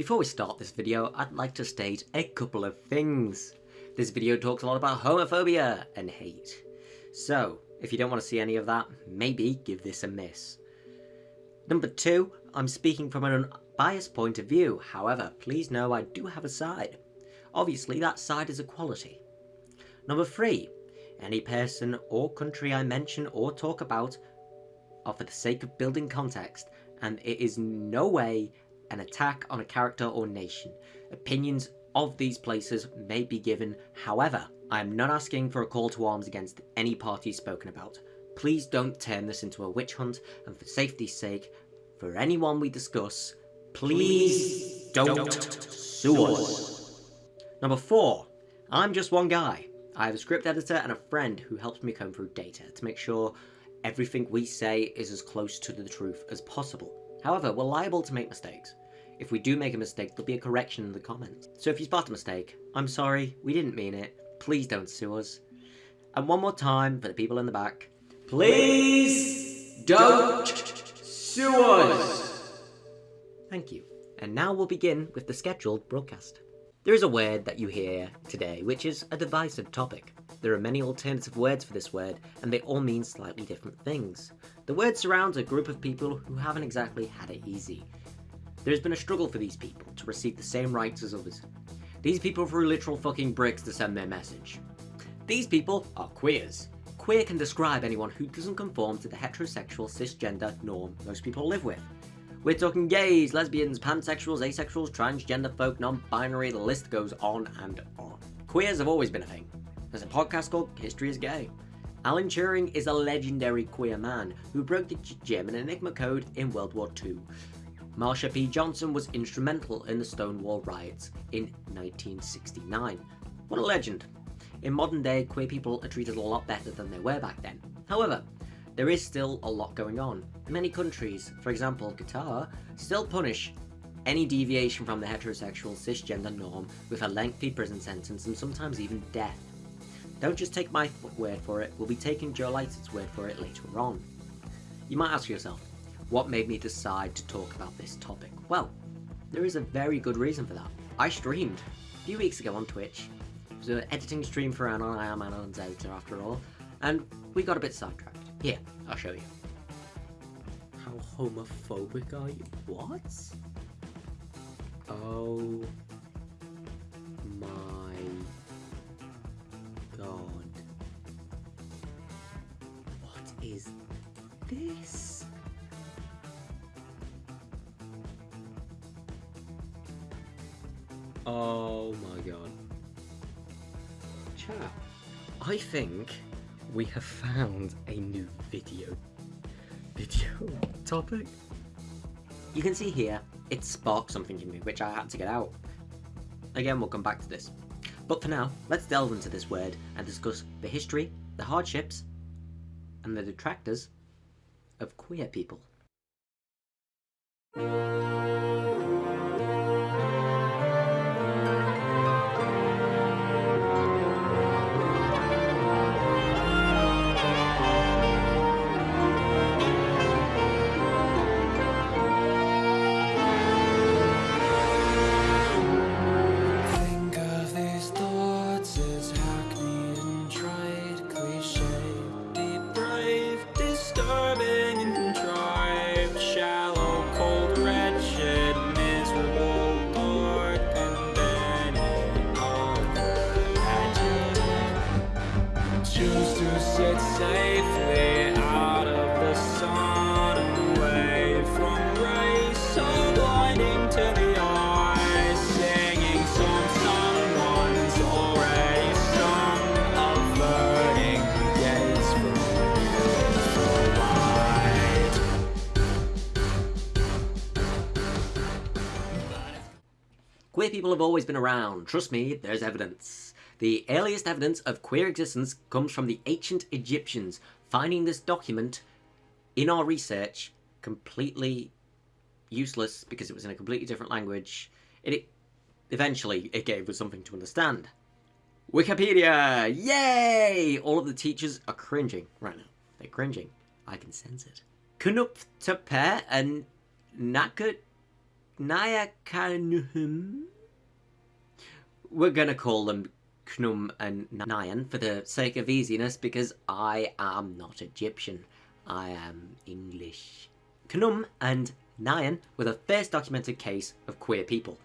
Before we start this video, I'd like to state a couple of things. This video talks a lot about homophobia and hate. So, if you don't want to see any of that, maybe give this a miss. Number two, I'm speaking from an unbiased point of view, however, please know I do have a side. Obviously, that side is equality. Number three, any person or country I mention or talk about are for the sake of building context, and it is no way an attack on a character or nation. Opinions of these places may be given, however, I am not asking for a call to arms against any party spoken about. Please don't turn this into a witch hunt, and for safety's sake, for anyone we discuss, please don't, sue us. Number 4. I'm just one guy. I have a script editor and a friend who helps me comb through data to make sure everything we say is as close to the truth as possible. However, we're liable to make mistakes. If we do make a mistake, there'll be a correction in the comments. So if you spot a mistake, I'm sorry, we didn't mean it, please don't sue us. And one more time for the people in the back, please don't sue us! Thank you. And now we'll begin with the scheduled broadcast. There is a word that you hear today, which is a divisive topic. There are many alternative words for this word, and they all mean slightly different things. The word surrounds a group of people who haven't exactly had it easy. There has been a struggle for these people to receive the same rights as others. These people threw literal fucking bricks to send their message. These people are queers. Queer can describe anyone who doesn't conform to the heterosexual cisgender norm most people live with. We're talking gays, lesbians, pansexuals, asexuals, transgender folk, non-binary, the list goes on and on. Queers have always been a thing. There's a podcast called History is Gay. Alan Turing is a legendary queer man who broke the German Enigma code in World War II. Marsha P. Johnson was instrumental in the Stonewall riots in 1969. What a legend. In modern day, queer people are treated a lot better than they were back then. However, there is still a lot going on. Many countries, for example Qatar, still punish any deviation from the heterosexual cisgender norm with a lengthy prison sentence and sometimes even death. Don't just take my word for it, we'll be taking Joe Lighted's word for it later on. You might ask yourself, what made me decide to talk about this topic? Well, there is a very good reason for that. I streamed a few weeks ago on Twitch. It was an editing stream for Anon, I am Anon's editor after all, and we got a bit sidetracked. Here, I'll show you. How homophobic are you? What? Oh my god. What is this? Oh my god. Chat. I think we have found a new video video topic. You can see here, it sparked something in me, which I had to get out. Again, we'll come back to this. But for now, let's delve into this word and discuss the history, the hardships, and the detractors of queer people. Have always been around. Trust me, there's evidence. The earliest evidence of queer existence comes from the ancient Egyptians. Finding this document in our research completely useless because it was in a completely different language. It, eventually it gave us something to understand. Wikipedia! Yay! All of the teachers are cringing right now. They're cringing. I can sense it. Kunuptepe and Nakat Naya Kanhum. We're gonna call them Knum and Nayan for the sake of easiness because I am not Egyptian. I am English. Knum and Nayan were the first documented case of queer people.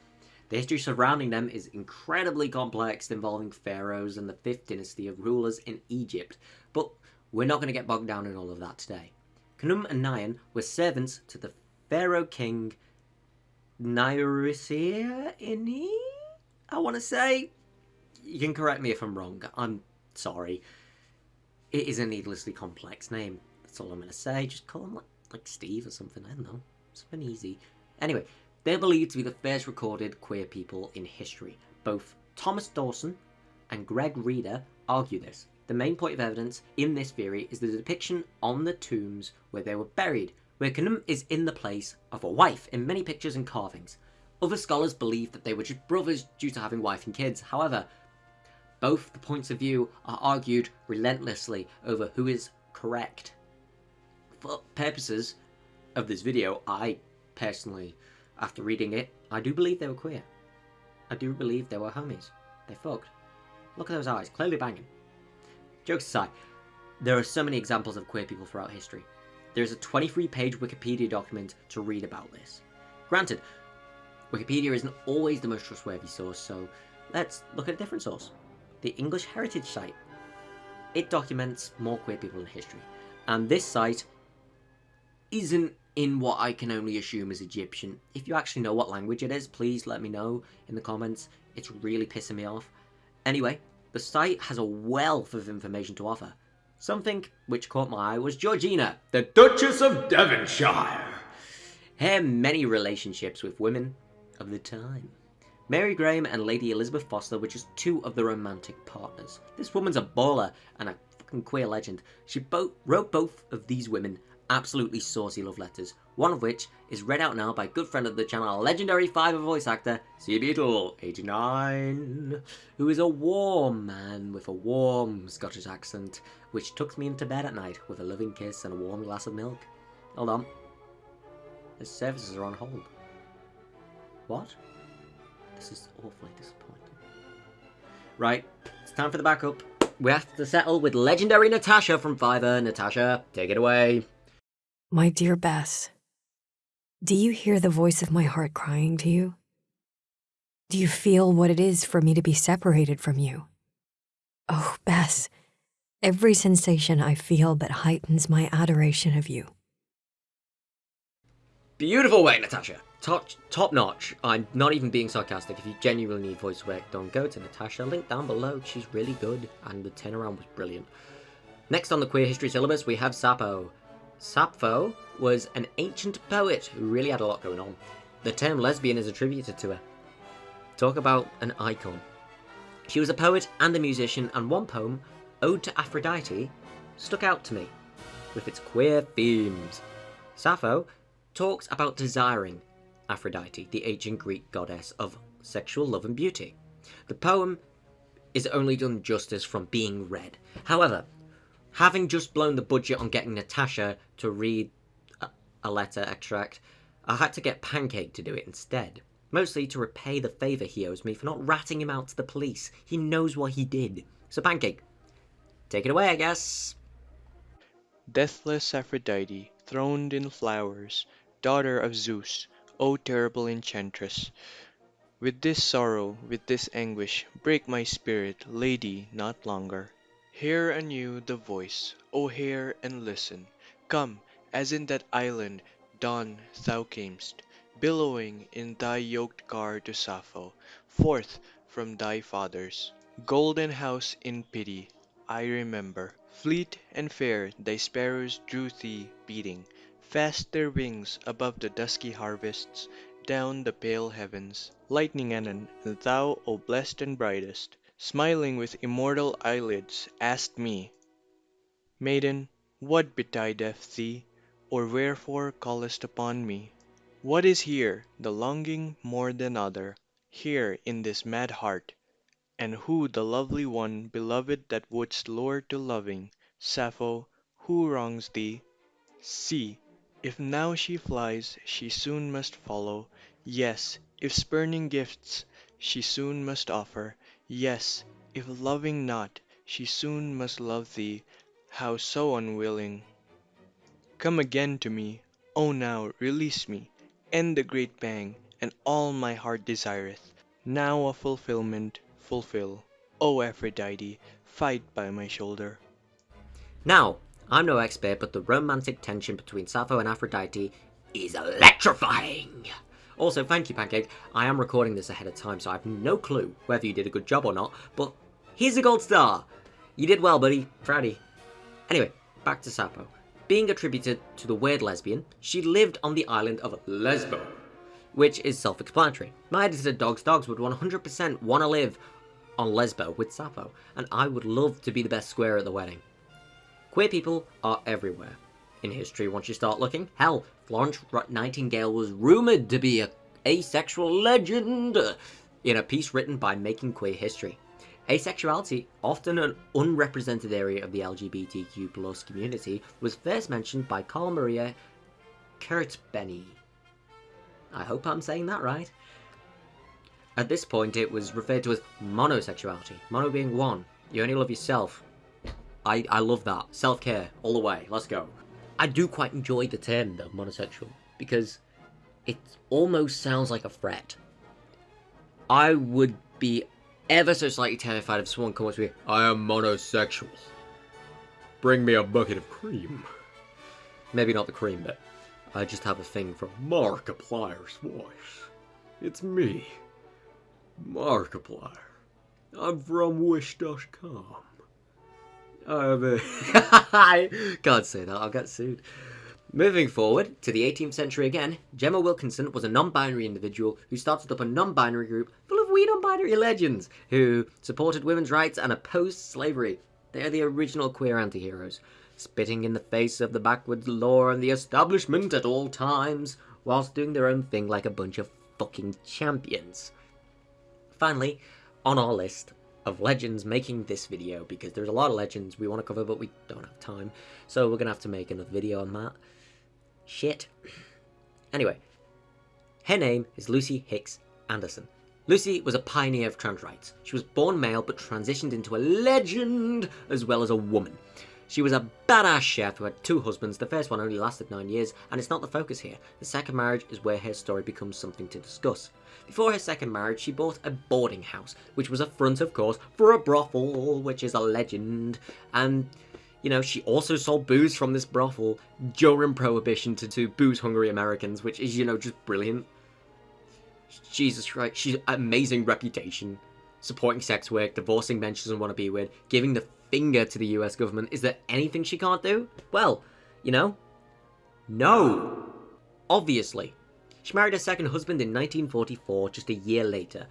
The history surrounding them is incredibly complex, involving pharaohs and the fifth dynasty of rulers in Egypt, but we're not going to get bogged down in all of that today. Knum and Nayan were servants to the pharaoh king Nyrisini, I want to say. You can correct me if I'm wrong. I'm sorry. It is a needlessly complex name. That's all I'm going to say. Just call him like, like Steve or something. I don't know. Something easy. Anyway, they're believed to be the first recorded queer people in history. Both Thomas Dawson and Greg Reeder argue this. The main point of evidence in this theory is the depiction on the tombs where they were buried, where Knum is in the place of a wife in many pictures and carvings. Other scholars believe that they were just brothers due to having wife and kids. However, both the points of view are argued relentlessly over who is correct. For purposes of this video, I personally, after reading it, I do believe they were queer. I do believe they were homies. They fucked. Look at those eyes, clearly banging. Jokes aside, there are so many examples of queer people throughout history. There's a 23 page Wikipedia document to read about this. Granted, Wikipedia isn't always the most trustworthy source, so let's look at a different source. The English Heritage site. It documents more queer people in history, and this site isn't in what I can only assume is Egyptian. If you actually know what language it is, please let me know in the comments. It's really pissing me off. Anyway, the site has a wealth of information to offer. Something which caught my eye was Georgina, the Duchess of Devonshire. Her many relationships with women of the time. Mary Graham and Lady Elizabeth Foster were just two of the romantic partners. This woman's a baller and a fucking queer legend. She bo wrote both of these women absolutely saucy love letters, one of which is read out now by good friend of the channel, legendary Fiverr voice actor, C. Beetle, 89, who is a warm man with a warm Scottish accent, which tucks me into bed at night with a loving kiss and a warm glass of milk. Hold on. The services are on hold. What? This is awfully disappointing. Right, it's time for the backup. We have to settle with legendary Natasha from Fiverr. Natasha, take it away. My dear Bess, do you hear the voice of my heart crying to you? Do you feel what it is for me to be separated from you? Oh, Bess, every sensation I feel but heightens my adoration of you. Beautiful way, Natasha. Top, top notch. I'm not even being sarcastic. If you genuinely need voice work done, go to Natasha. Link down below. She's really good, and the turnaround was brilliant. Next on the queer history syllabus, we have Sappho. Sappho was an ancient poet who really had a lot going on. The term lesbian is attributed to her. Talk about an icon. She was a poet and a musician, and one poem, Ode to Aphrodite, stuck out to me, with its queer themes. Sappho talks about desiring Aphrodite, the ancient Greek goddess of sexual love and beauty. The poem is only done justice from being read. However, having just blown the budget on getting Natasha to read a, letter extract, I had to get Pancake to do it instead. Mostly to repay the favour he owes me for not ratting him out to the police. He knows what he did. So Pancake, take it away, I guess. Deathless Aphrodite, throned in flowers, daughter of Zeus, O terrible enchantress! With this sorrow, with this anguish, break my spirit, lady, not longer. Hear anew the voice, O hear and listen. Come, as in that island dawn thou camest, billowing in thy yoked car to Sappho, forth from thy fathers' golden house in pity, I remember. Fleet and fair thy sparrows drew thee, beating fast their wings above the dusky harvests, down the pale heavens. Lightning Anon, and thou, O blessed and brightest, smiling with immortal eyelids, asked me, Maiden, what betideth thee, or wherefore callest upon me? What is here the longing more than other, here in this mad heart? And who the lovely one beloved that wouldst lure to loving? Sappho, who wrongs thee? See, if now she flies, she soon must follow. Yes, if spurning gifts she soon must offer, Yes, if loving not, she soon must love thee, how so unwilling? Come again to me, O now, release me, End the great pang, and all my heart desireth, Now a fulfilment fulfil, O Aphrodite, fight by my shoulder. Now, I'm no expert, but the romantic tension between Sappho and Aphrodite is electrifying! Also, thank you, Pancake. I am recording this ahead of time, so I have no clue whether you did a good job or not, but here's a gold star! You did well, buddy. Proud of you. Anyway, back to Sappho. Being attributed to the weird lesbian, she lived on the island of Lesbo, which is self-explanatory. My edited Dogs Dogs would 100% want to live on Lesbo with Sappho, and I would love to be the best square at the wedding. Queer people are everywhere. In history, once you start looking, hell, Florence Nightingale was rumoured to be a asexual legend in a piece written by Making Queer History. Asexuality, often an unrepresented area of the LGBTQ plus community, was first mentioned by Carl Maria Kertbeny. I hope I'm saying that right. At this point, it was referred to as monosexuality, mono being one. You only love yourself. I, I love that. Self-care, all the way. Let's go. I do quite enjoy the term, though, monosexual, because it almost sounds like a threat. I would be ever so slightly terrified if someone comes to me, I am monosexual. Bring me a bucket of cream. Maybe not the cream bit. I just have a thing for Markiplier's voice. It's me, Markiplier. I'm from Wish.com. I have a... I can't say that, I'll get sued. Moving forward to the 18th century again, Jemima Wilkinson was a non-binary individual who started up a non-binary group full of wee non-binary legends who supported women's rights and opposed slavery. They're the original queer anti-heroes, spitting in the face of the backwards law and the establishment at all times, whilst doing their own thing like a bunch of fucking champions. Finally, on our list of legends making this video, because there's a lot of legends we want to cover, but we don't have time, so we're to have to make another video on that. Shit. Anyway, her name is Lucy Hicks Anderson. Lucy was a pioneer of trans rights. She was born male but transitioned into a legend as well as a woman. She was a badass chef who had two husbands. The first one only lasted nine years, and it's not the focus here. The second marriage is where her story becomes something to discuss. Before her second marriage, she bought a boarding house, which was a front, of course, for a brothel, which is a legend. And, you know, she also sold booze from this brothel during Prohibition to, to booze-hungry Americans, which is, you know, just brilliant. Jesus Christ, she's amazing reputation. Supporting sex work, divorcing men she doesn't want to be with, giving the finger to the US government. Is there anything she can't do? Well, you know, no. Obviously. She married her second husband in 1944, just a year later.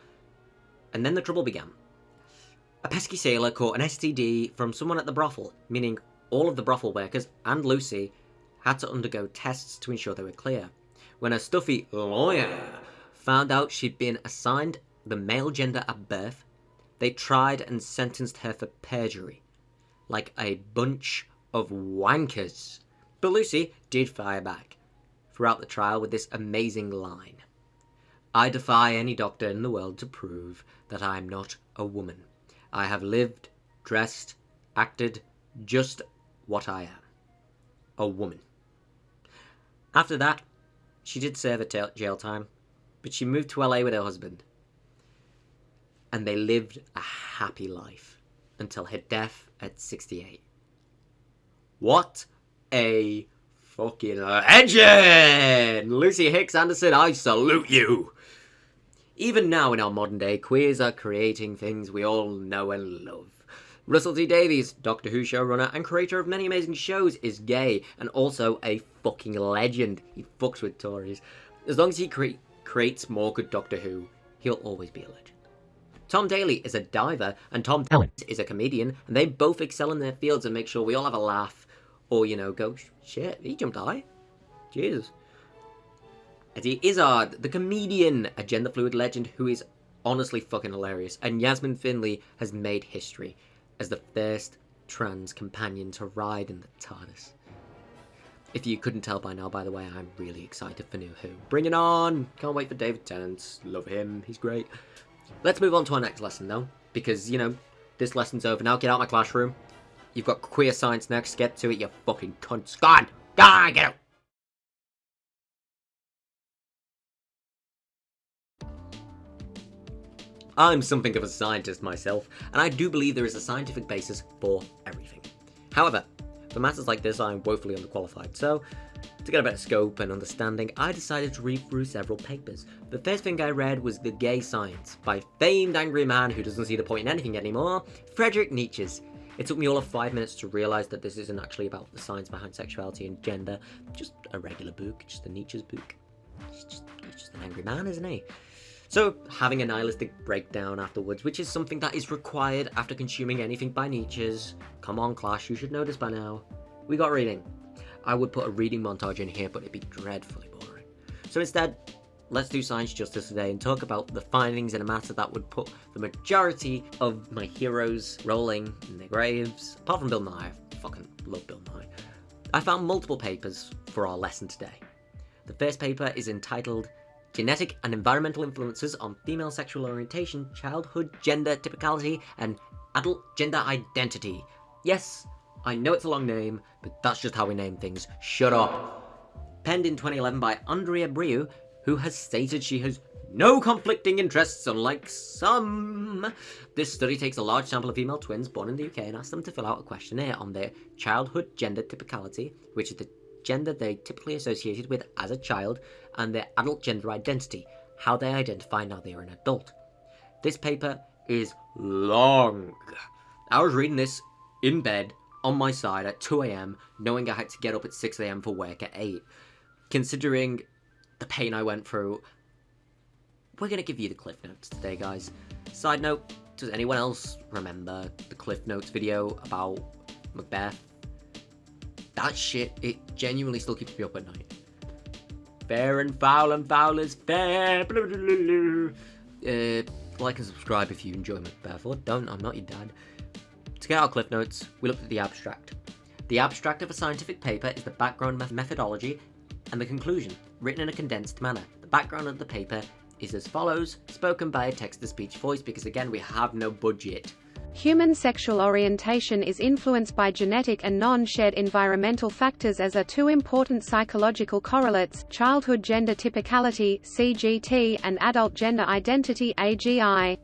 And then the trouble began. A pesky sailor caught an STD from someone at the brothel, meaning all of the brothel workers and Lucy had to undergo tests to ensure they were clear. When a stuffy lawyer found out she'd been assigned the male gender at birth, they tried and sentenced her for perjury. Like a bunch of wankers. But Lucy did fire back throughout the trial with this amazing line. I defy any doctor in the world to prove that I am not a woman. I have lived, dressed, acted just what I am. A woman. After that, she did serve a jail time, but she moved to LA with her husband. And they lived a happy life until her death at 68. What a fucking legend! Lucy Hicks Anderson, I salute you! Even now in our modern day, queers are creating things we all know and love. Russell T Davies, Doctor Who showrunner and creator of many amazing shows, is gay and also a fucking legend. He fucks with Tories. As long as he cre creates more good Doctor Who, he'll always be a legend. Tom Daley is a diver and Tom Talent is a comedian and they both excel in their fields and make sure we all have a laugh or, you know, go, shit, he jumped high. Jesus. Eddie Izzard, the comedian, a gender fluid legend who is honestly fucking hilarious. And Yasmin Finney has made history as the first trans companion to ride in the TARDIS. If you couldn't tell by now, by the way, I'm really excited for New Who. Bring it on! Can't wait for David Tennant. Love him. He's great. Let's move on to our next lesson, though. Because, you know, this lesson's over now. Get out of my classroom. You've got queer science next. Get to it, you fucking cunts. Gone! Gone! Get out! I'm something of a scientist myself, and I do believe there is a scientific basis for everything. However, for matters like this, I'm woefully underqualified, so to get a better scope and understanding, I decided to read through several papers. The first thing I read was The Gay Science, by famed angry man who doesn't see the point in anything anymore, Friedrich Nietzsche's. It took me all of five minutes to realise that this isn't actually about the science behind sexuality and gender, just a regular book, just a Nietzsche's book. He's just, he's just an angry man, isn't he? So, having a nihilistic breakdown afterwards, which is something that is required after consuming anything by Nietzsche's. Come on, Clash, you should know this by now. We got reading. I would put a reading montage in here, but it'd be dreadfully boring. So instead, let's do science justice today and talk about the findings in a matter that would put the majority of my heroes rolling in their graves. Apart from Bill Nye, I fucking love Bill Nye. I found multiple papers for our lesson today. The first paper is entitled Genetic and Environmental Influences on Female Sexual Orientation, Childhood Gender Typicality, and Adult Gender Identity. Yes, I know it's a long name, but that's just how we name things. Shut up. Penned in 2011 by Andrea Burri, who has stated she has no conflicting interests, unlike some. This study takes a large sample of female twins born in the UK and asks them to fill out a questionnaire on their childhood gender typicality, which is the gender they typically associated with as a child, and their adult gender identity, how they identify now they are an adult. This paper is long. I was reading this in bed on my side at 2am, knowing I had to get up at 6am for work at 8. Considering the pain I went through, we're going to give you the Cliff Notes today, guys. Side note, does anyone else remember the Cliff Notes video about Macbeth? That shit, it genuinely still keeps me up at night. Fair and foul and foul is fair. Uh, like and subscribe if you enjoy Macbeth, or don't, I'm not your dad. To get our Cliff Notes, we looked at the abstract. The abstract of a scientific paper is the background methodology and the conclusion, written in a condensed manner. The background of the paper is as follows, spoken by a text-to-speech voice because again we have no budget. Human sexual orientation is influenced by genetic and non-shared environmental factors as are two important psychological correlates, childhood gender typicality CGT, and adult gender identity AGI.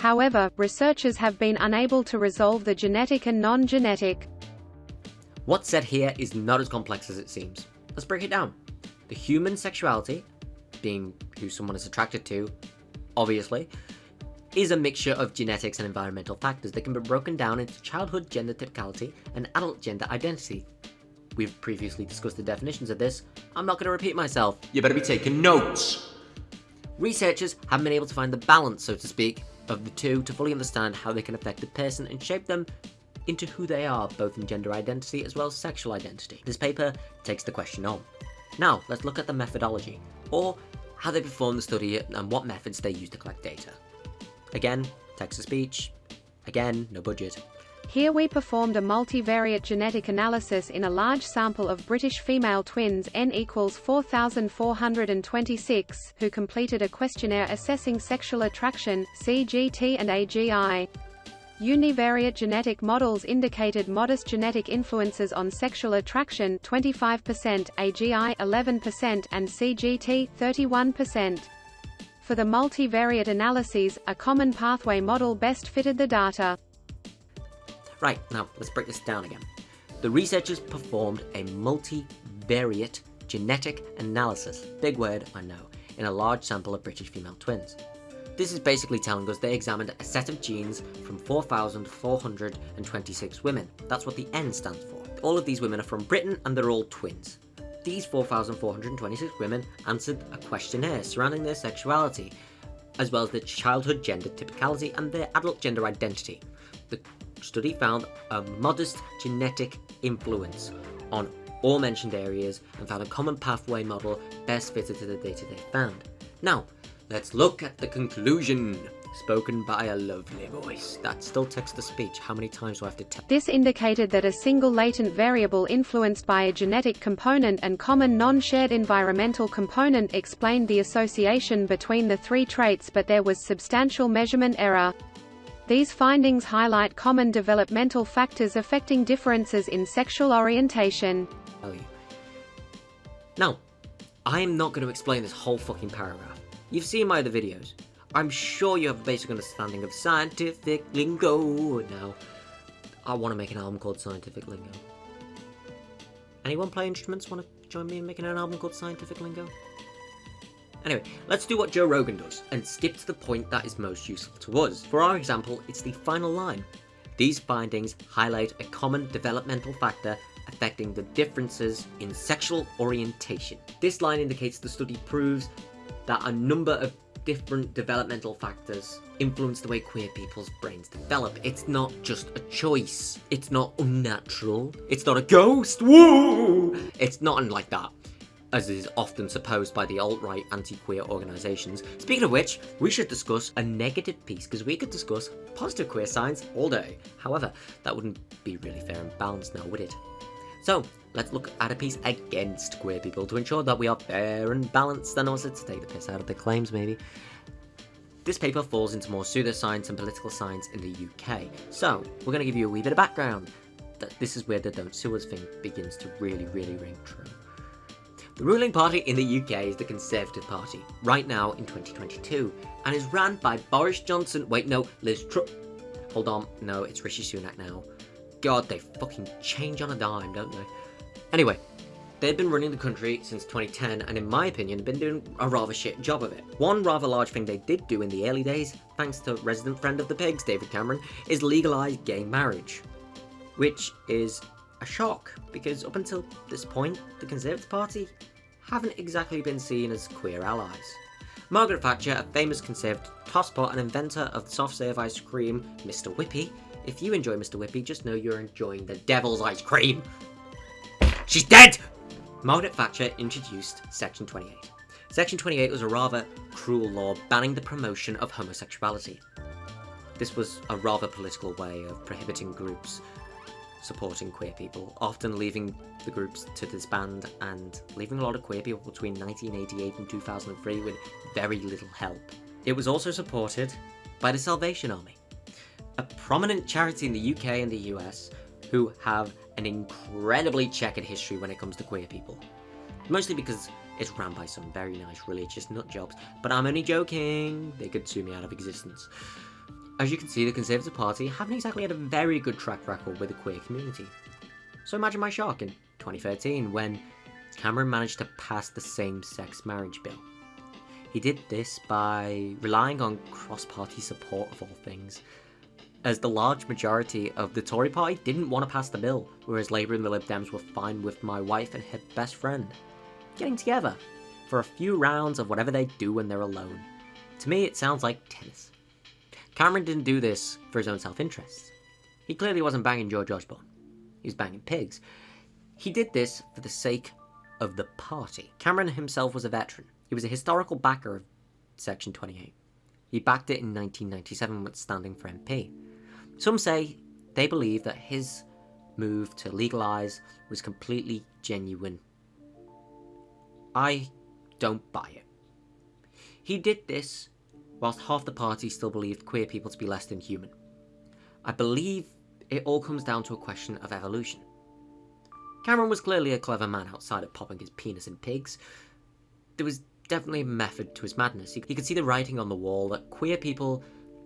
However, researchers have been unable to resolve the genetic and non-genetic. What's said here is not as complex as it seems. Let's break it down. The human sexuality, being who someone is attracted to, obviously, is a mixture of genetics and environmental factors that can be broken down into childhood gender typicality and adult gender identity. We've previously discussed the definitions of this, I'm not going to repeat myself. You better be taking notes! Researchers have been able to find the balance, so to speak, of the two to fully understand how they can affect a person and shape them into who they are, both in gender identity as well as sexual identity. This paper takes the question on. Now, let's look at the methodology, or how they performed the study and what methods they used to collect data. Again, text-to-speech. Again, no budget. Here we performed a multivariate genetic analysis in a large sample of British female twins n equals 4,426, who completed a questionnaire assessing sexual attraction, CGT and AGI. Univariate genetic models indicated modest genetic influences on sexual attraction 25%, AGI 11% and CGT 31%. For the multivariate analyses, a common pathway model best fitted the data. Right, now let's break this down again. The researchers performed a multivariate genetic analysis, big word I know, in a large sample of British female twins. This is basically telling us they examined a set of genes from 4,426 women. That's what the N stands for. All of these women are from Britain and they're all twins. These 4,426 women answered a questionnaire surrounding their sexuality, as well as their childhood gender typicality and their adult gender identity. The study found a modest genetic influence on all mentioned areas and found a common pathway model best fitted to the data they found. Now, let's look at the conclusion. spoken by a lovely voice. That's still text-to-speech. How many times do I have to tell? This indicated that a single latent variable influenced by a genetic component and common non-shared environmental component explained the association between the three traits but there was substantial measurement error. These findings highlight common developmental factors affecting differences in sexual orientation. Now, I'm not going to explain this whole fucking paragraph. You've seen my other videos. I'm sure you have a basic understanding of scientific lingo now. I want to make an album called Scientific Lingo. Anyone play instruments want to join me in making an album called Scientific Lingo? Anyway, let's do what Joe Rogan does and skip to the point that is most useful to us. For our example, it's the final line. These findings highlight a common developmental factor affecting the differences in sexual orientation. This line indicates the study proves that a number of different developmental factors influence the way queer people's brains develop. It's not just a choice. It's not unnatural. It's not a ghost. Woo! It's not like that. As is often supposed by the alt-right anti-queer organisations. Speaking of which, we should discuss a negative piece, because we could discuss positive queer science all day. However, that wouldn't be really fair and balanced now, would it? So, let's look at a piece against queer people to ensure that we are fair and balanced and also to take the piss out of their claims, maybe. This paper falls into more pseudoscience and political science in the UK. So, we're going to give you a wee bit of background. That This is where the don't sue us thing begins to really, really ring true. The ruling party in the UK is the Conservative Party, right now in 2022, and is ran by Boris Johnson. Wait, no, Liz Truss. Hold on, no, it's Rishi Sunak now. God, they fucking change on a dime, don't they? Anyway, they've been running the country since 2010 and in my opinion been doing a rather shit job of it. One rather large thing they did do in the early days, thanks to resident friend of the pigs David Cameron, is legalise gay marriage. Which is a shock, because up until this point, the Conservative Party haven't exactly been seen as queer allies. Margaret Thatcher, a famous Conservative tosspot and inventor of soft serve ice cream, Mr. Whippy, if you enjoy Mr. Whippy, just know you're enjoying the devil's ice cream. She's dead! Margaret Thatcher introduced Section 28. Section 28 was a rather cruel law banning the promotion of homosexuality. This was a rather political way of prohibiting groups supporting queer people, often leaving the groups to disband and leaving a lot of queer people between 1988 and 2003 with very little help. It was also supported by the Salvation Army, a prominent charity in the UK and the US who have an incredibly checkered history when it comes to queer people. Mostly because it's ran by some very nice religious nutjobs, but I'm only joking, they could sue me out of existence. As you can see, the Conservative Party haven't exactly had a very good track record with the queer community. So imagine my shock in 2013 when Cameron managed to pass the same-sex marriage bill. He did this by relying on cross-party support of all things, as the large majority of the Tory party didn't want to pass the bill, whereas Labour and the Lib Dems were fine with my wife and her best friend getting together for a few rounds of whatever they do when they're alone. To me, it sounds like tennis. Cameron didn't do this for his own self-interest. He clearly wasn't banging George Osborne. He was banging pigs. He did this for the sake of the party. Cameron himself was a veteran. He was a historical backer of Section 28. He backed it in 1997 when standing for MP. Some say they believe that his move to legalise was completely genuine. I don't buy it. He did this whilst half the party still believed queer people to be less than human. I believe it all comes down to a question of evolution. Cameron was clearly a clever man outside of popping his penis in pigs. There was definitely a method to his madness. He could see the writing on the wall that queer people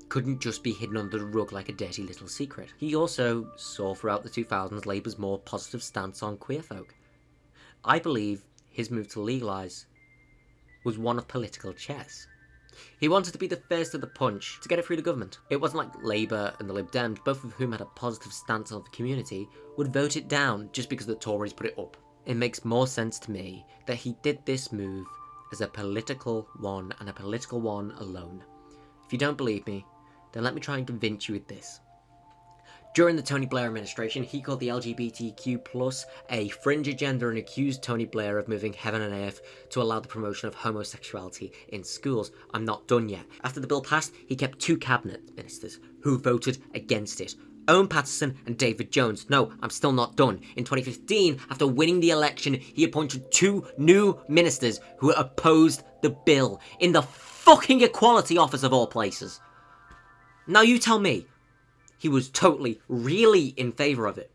couldn't just be hidden under the rug like a dirty little secret. He also saw throughout the 2000s Labour's more positive stance on queer folk. I believe his move to legalise was one of political chess. He wanted to be the first of the punch to get it through the government. It wasn't like Labour and the Lib Dems, both of whom had a positive stance on the community, would vote it down just because the Tories put it up. It makes more sense to me that he did this move as a political one and a political one alone. If you don't believe me, then let me try and convince you with this. During the Tony Blair administration, he called the LGBTQ plus a fringe agenda and accused Tony Blair of moving heaven and earth to allow the promotion of homosexuality in schools. I'm not done yet. After the bill passed, he kept two cabinet ministers who voted against it. Owen Paterson and David Jones. No, I'm still not done. In 2015, after winning the election, he appointed two new ministers who opposed the bill in the fucking Equality Office of all places. Now you tell me, he was totally, really in favour of it.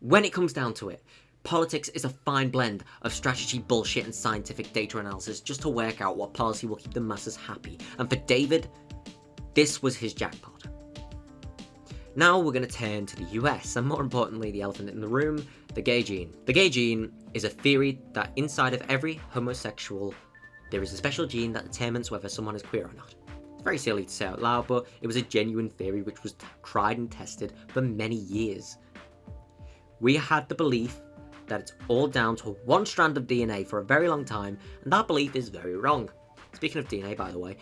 When it comes down to it, politics is a fine blend of strategy, bullshit, and scientific data analysis just to work out what policy will keep the masses happy. And for David, this was his jackpot. Now we're going to turn to the US, and more importantly, the elephant in the room, the gay gene. The gay gene is a theory that inside of every homosexual, there is a special gene that determines whether someone is queer or not. Very silly to say out loud, but it was a genuine theory which was tried and tested for many years. We had the belief that it's all down to one strand of DNA for a very long time, and that belief is very wrong. Speaking of DNA, by the way,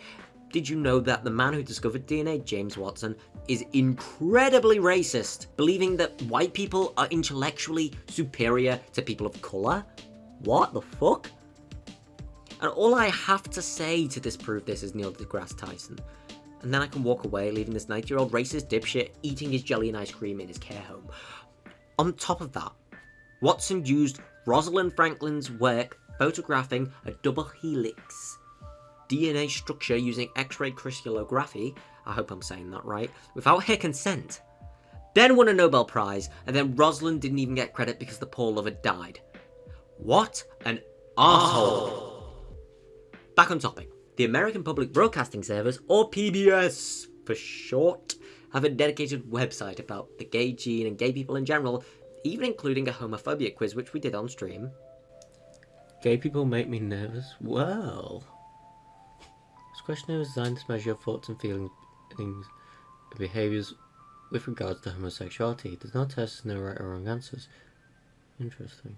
did you know that the man who discovered DNA, James Watson, is incredibly racist, believing that white people are intellectually superior to people of colour? What the fuck? And all I have to say to disprove this is Neil deGrasse Tyson. And then I can walk away, leaving this 90 year old racist dipshit eating his jelly and ice cream in his care home. On top of that, Watson used Rosalind Franklin's work photographing a double helix DNA structure using X-ray crystallography, I hope I'm saying that right, without her consent. Then won a Nobel Prize, and then Rosalind didn't even get credit because the poor lover died. What an asshole! Back on topic. The American Public Broadcasting Service, or PBS for short, have a dedicated website about the gay gene and gay people in general, even including a homophobia quiz which we did on stream. Gay people make me nervous? Well... This questionnaire is designed to measure your thoughts and feelings and behaviours with regards to homosexuality. It does not test no right or wrong answers. Interesting.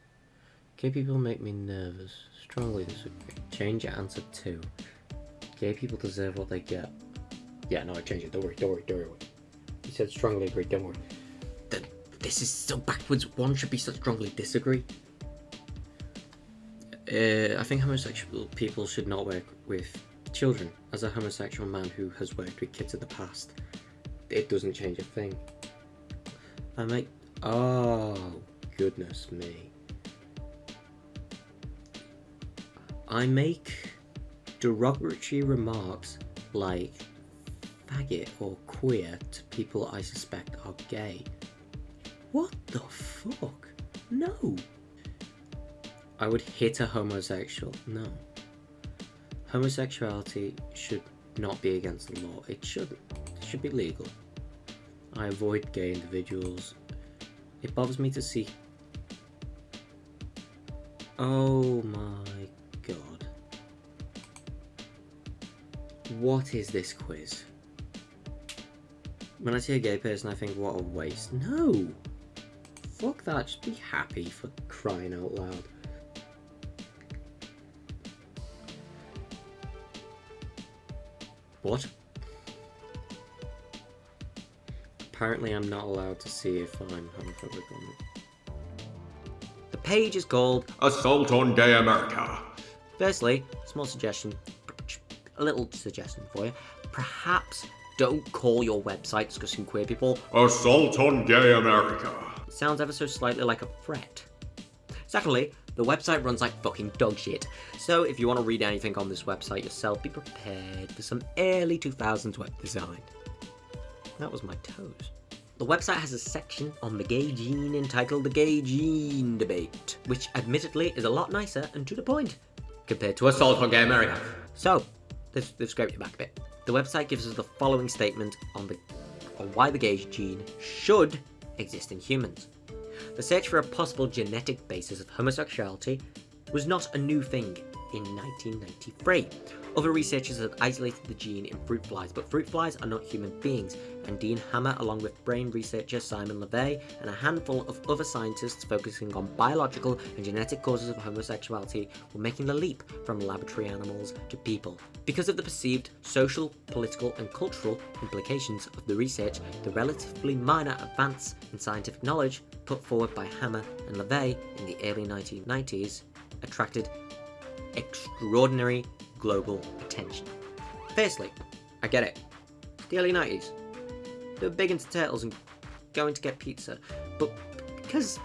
Gay people make me nervous. Strongly disagree. Change your answer to. Gay people deserve what they get. Yeah, no, I changed it. Don't worry, don't worry, don't worry. You said strongly agree, don't worry. Th- This is so backwards. One should be so strongly disagree. Uh, I think homosexual people should not work with children. As a homosexual man who has worked with kids in the past, it doesn't change a thing. I make. Oh, goodness me. I make derogatory remarks like faggot or queer to people I suspect are gay. What the fuck? No. I would hit a homosexual. No. Homosexuality should not be against the law. It shouldn't. It should be legal. I avoid gay individuals. It bothers me to see. Oh my What is this quiz? When I see a gay person, I think, what a waste. No! Fuck that, just be happy for crying out loud. What? Apparently I'm not allowed to see if I'm homophobic or not. The page is called Assault on Gay America. Firstly, small suggestion, a little suggestion for you. Perhaps don't call your website discussing queer people. Assault on Gay America. It sounds ever so slightly like a threat. Secondly, the website runs like fucking dog shit. So if you want to read anything on this website yourself, be prepared for some early 2000s web design. That was my toes. The website has a section on the gay gene entitled The Gay Gene Debate, which admittedly is a lot nicer and to the point compared to Assault on Gay America. So, they've, scraped it back a bit. The website gives us the following statement on the on why the gay gene should exist in humans. The search for a possible genetic basis of homosexuality was not a new thing in 1993. Other researchers have isolated the gene in fruit flies, but fruit flies are not human beings, and Dean Hammer, along with brain researcher Simon LeVay and a handful of other scientists focusing on biological and genetic causes of homosexuality, were making the leap from laboratory animals to people. Because of the perceived social, political, and cultural implications of the research, the relatively minor advance in scientific knowledge put forward by Hammer and LeVay in the early 1990s attracted extraordinary global attention. Firstly, I get it. The early 90s. They were big into turtles and going to get pizza. But because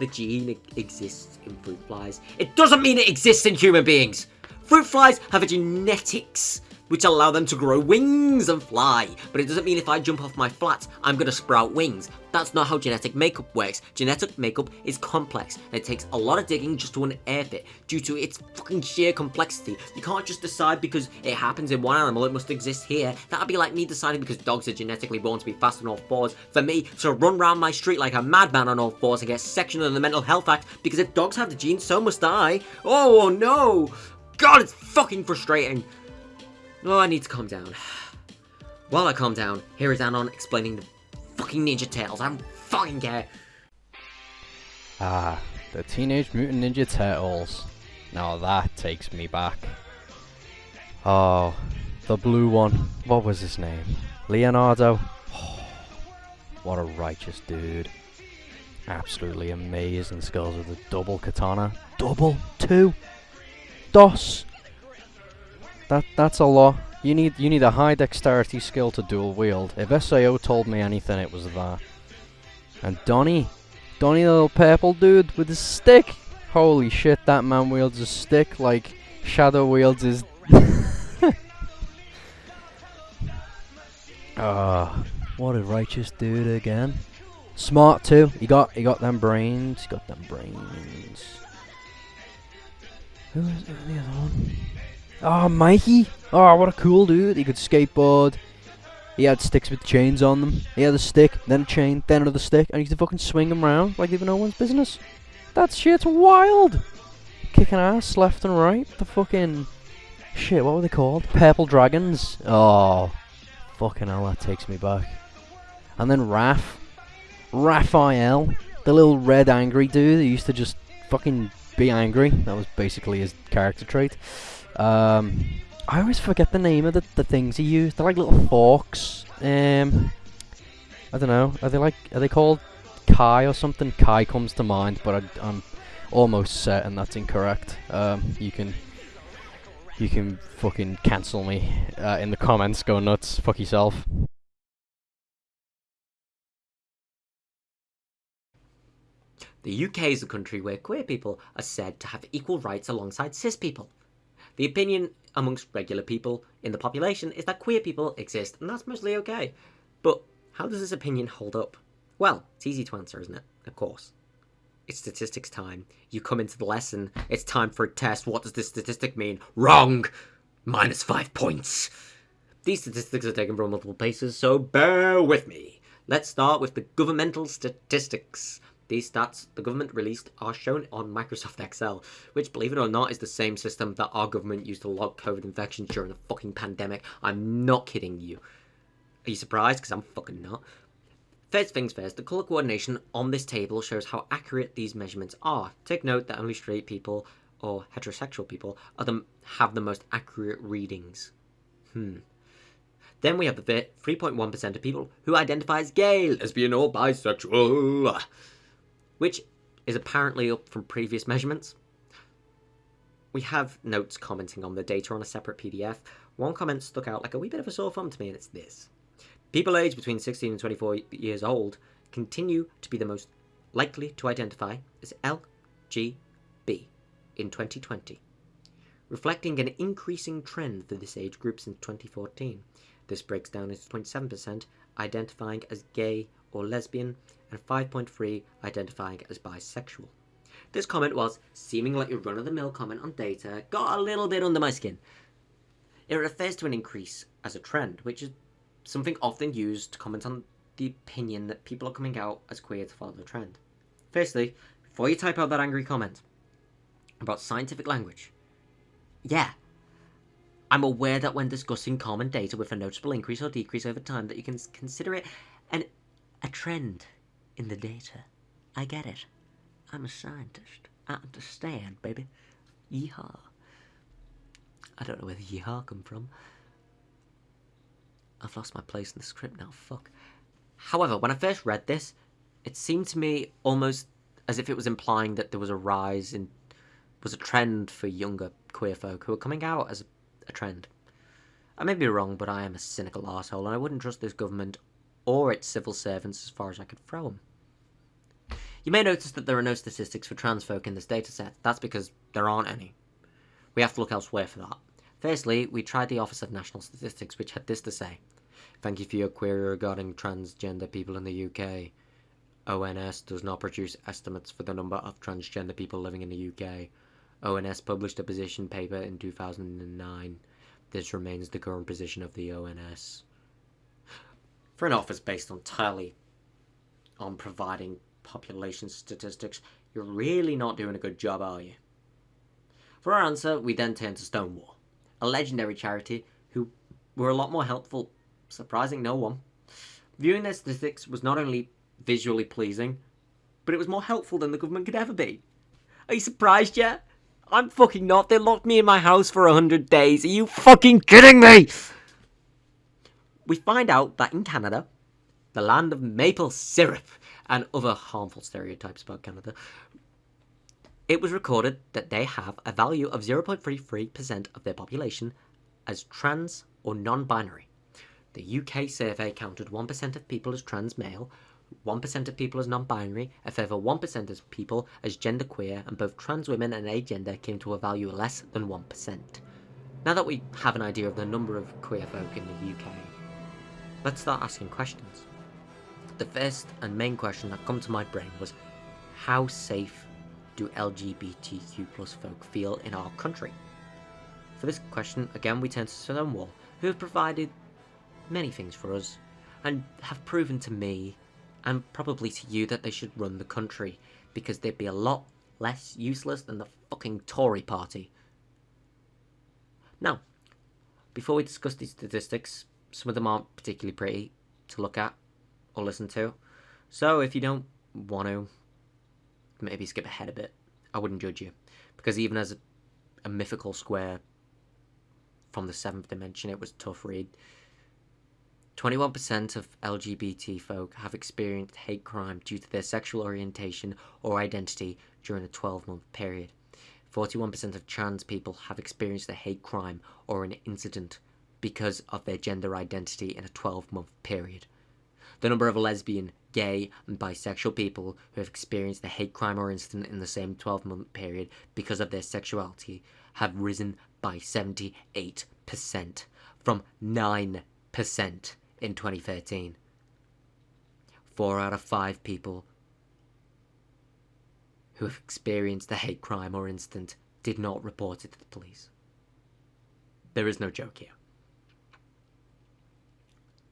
the gene exists in fruit flies, it doesn't mean it exists in human beings! Fruit flies have a genetics which allow them to grow wings and fly, but it doesn't mean if I jump off my flat, I'm gonna sprout wings. That's not how genetic makeup works. Genetic makeup is complex, and it takes a lot of digging just to unearth it, due to its fucking sheer complexity. You can't just decide because it happens in one animal, it must exist here. That'd be like me deciding because dogs are genetically born to be fast on all fours, for me to run around my street like a madman on all fours and get sectioned in the Mental Health Act, because if dogs have the gene, so must I. Oh no! God, it's fucking frustrating. Oh, I need to calm down. While I calm down, here is Anon explaining the fucking Ninja Turtles. I don't fucking care. Ah, the Teenage Mutant Ninja Turtles. Now that takes me back. Oh, the blue one. What was his name? Leonardo? what a righteous dude. Absolutely amazing skills with the double katana. Double? Two? Dos? That that's a lot. You need you need a high dexterity skill to dual wield. If SAO told me anything, it was that. And Donny, Donny, the little purple dude with his stick. Holy shit, that man wields a stick like Shadow wields his. Ah, what a righteous dude again. Smart too. He got he got them brains. He got them brains. Who was the other one? Oh, Mikey! Oh, what a cool dude. He could skateboard. He had sticks with chains on them. He had a stick, then a chain, then another stick, and he used to fucking swing them around like were no one's business. That shit's wild! Kicking ass left and right. The fucking... Shit, what were they called? Purple Dragons. Oh, fucking hell, that takes me back. And then Raph. Raphael. The little red angry dude who used to just fucking be angry. That was basically his character trait. Um, I always forget the name of the, the things he used. They're like little forks. Um, I don't know. Are they like? Are they called Kai or something? Kai comes to mind, but I, I'm almost certain that's incorrect. Um, you can you can fucking cancel me uh, in the comments. Go nuts. Fuck yourself. The UK is a country where queer people are said to have equal rights alongside cis people. The opinion amongst regular people in the population is that queer people exist, and that's mostly okay. But how does this opinion hold up? Well, it's easy to answer, isn't it? Of course. It's statistics time. You come into the lesson, it's time for a test. What does this statistic mean? Wrong! Minus five points. These statistics are taken from multiple places, so bear with me. Let's start with the governmental statistics. These stats the government released are shown on Microsoft Excel, which, believe it or not, is the same system that our government used to log COVID infections during the fucking pandemic. I'm not kidding you. Are you surprised? Because I'm fucking not. First things first, the colour coordination on this table shows how accurate these measurements are. Take note that only straight people or heterosexual people are the, have the most accurate readings. Hmm. Then we have the 3.1% of people who identify as gay, lesbian, or bisexual, which is apparently up from previous measurements. We have notes commenting on the data on a separate PDF. One comment stuck out like a wee bit of a sore thumb to me, and it's this. People aged between 16 and 24 years old continue to be the most likely to identify as LGB in 2020, reflecting an increasing trend for this age group since 2014. This breaks down into 0.7% identifying as gay or lesbian and 5.3 identifying as bisexual. This comment was seeming like a run-of-the-mill comment on data, got a little bit under my skin. It refers to an increase as a trend, which is something often used to comment on the opinion that people are coming out as queer to follow the trend. Firstly, before you type out that angry comment about scientific language, yeah, I'm aware that when discussing common data with a noticeable increase or decrease over time that you can consider it an a trend in the data. I get it. I'm a scientist. I understand, baby. Yeehaw. I don't know where the yeehaw come from. I've lost my place in the script now, fuck. However, when I first read this, it seemed to me almost as if it was implying that there was a rise in was a trend for younger queer folk who are coming out as a, a trend. I may be wrong, but I am a cynical asshole, and I wouldn't trust this government or its civil servants as far as I could throw them. You may notice that there are no statistics for trans folk in this dataset. That's because there aren't any. We have to look elsewhere for that. Firstly, we tried the Office of National Statistics, which had this to say. Thank you for your query regarding transgender people in the UK. ONS does not produce estimates for the number of transgender people living in the UK. ONS published a position paper in 2009. This remains the current position of the ONS. For an office based entirely on providing population statistics, you're really not doing a good job, are you? For our answer, we then turned to Stonewall, a legendary charity who were a lot more helpful, surprising no one. Viewing their statistics was not only visually pleasing, but it was more helpful than the government could ever be. Are you surprised yet? I'm fucking not. They locked me in my house for a hundred days. Are you fucking kidding me? We find out that in Canada, the land of maple syrup and other harmful stereotypes about Canada, it was recorded that they have a value of 0.33% of their population as trans or non binary. The UK survey counted 1% of people as trans male, 1% of people as non binary, a further 1% of people as genderqueer, and both trans women and agender came to a value less than 1%. Now that we have an idea of the number of queer folk in the UK, let's start asking questions. The first and main question that come to my brain was how safe do LGBTQ plus folk feel in our country? For this question, again, we turn to Stonewall, who have provided many things for us, and have proven to me, and probably to you, that they should run the country, because they'd be a lot less useless than the fucking Tory party. Now, before we discuss these statistics, some of them aren't particularly pretty to look at or listen to, so if you don't want to, maybe skip ahead a bit. I wouldn't judge you, because even as a, a mythical square from the seventh dimension, it was tough read. 21% of LGBT folk have experienced hate crime due to their sexual orientation or identity during a 12 month period. 41% of trans people have experienced a hate crime or an incident because of their gender identity in a 12 month period. The number of lesbian, gay, and bisexual people who have experienced a hate crime or incident in the same 12 month period because of their sexuality have risen by 78%, from 9% in 2013. Four out of five people who have experienced a hate crime or incident did not report it to the police. There is no joke here.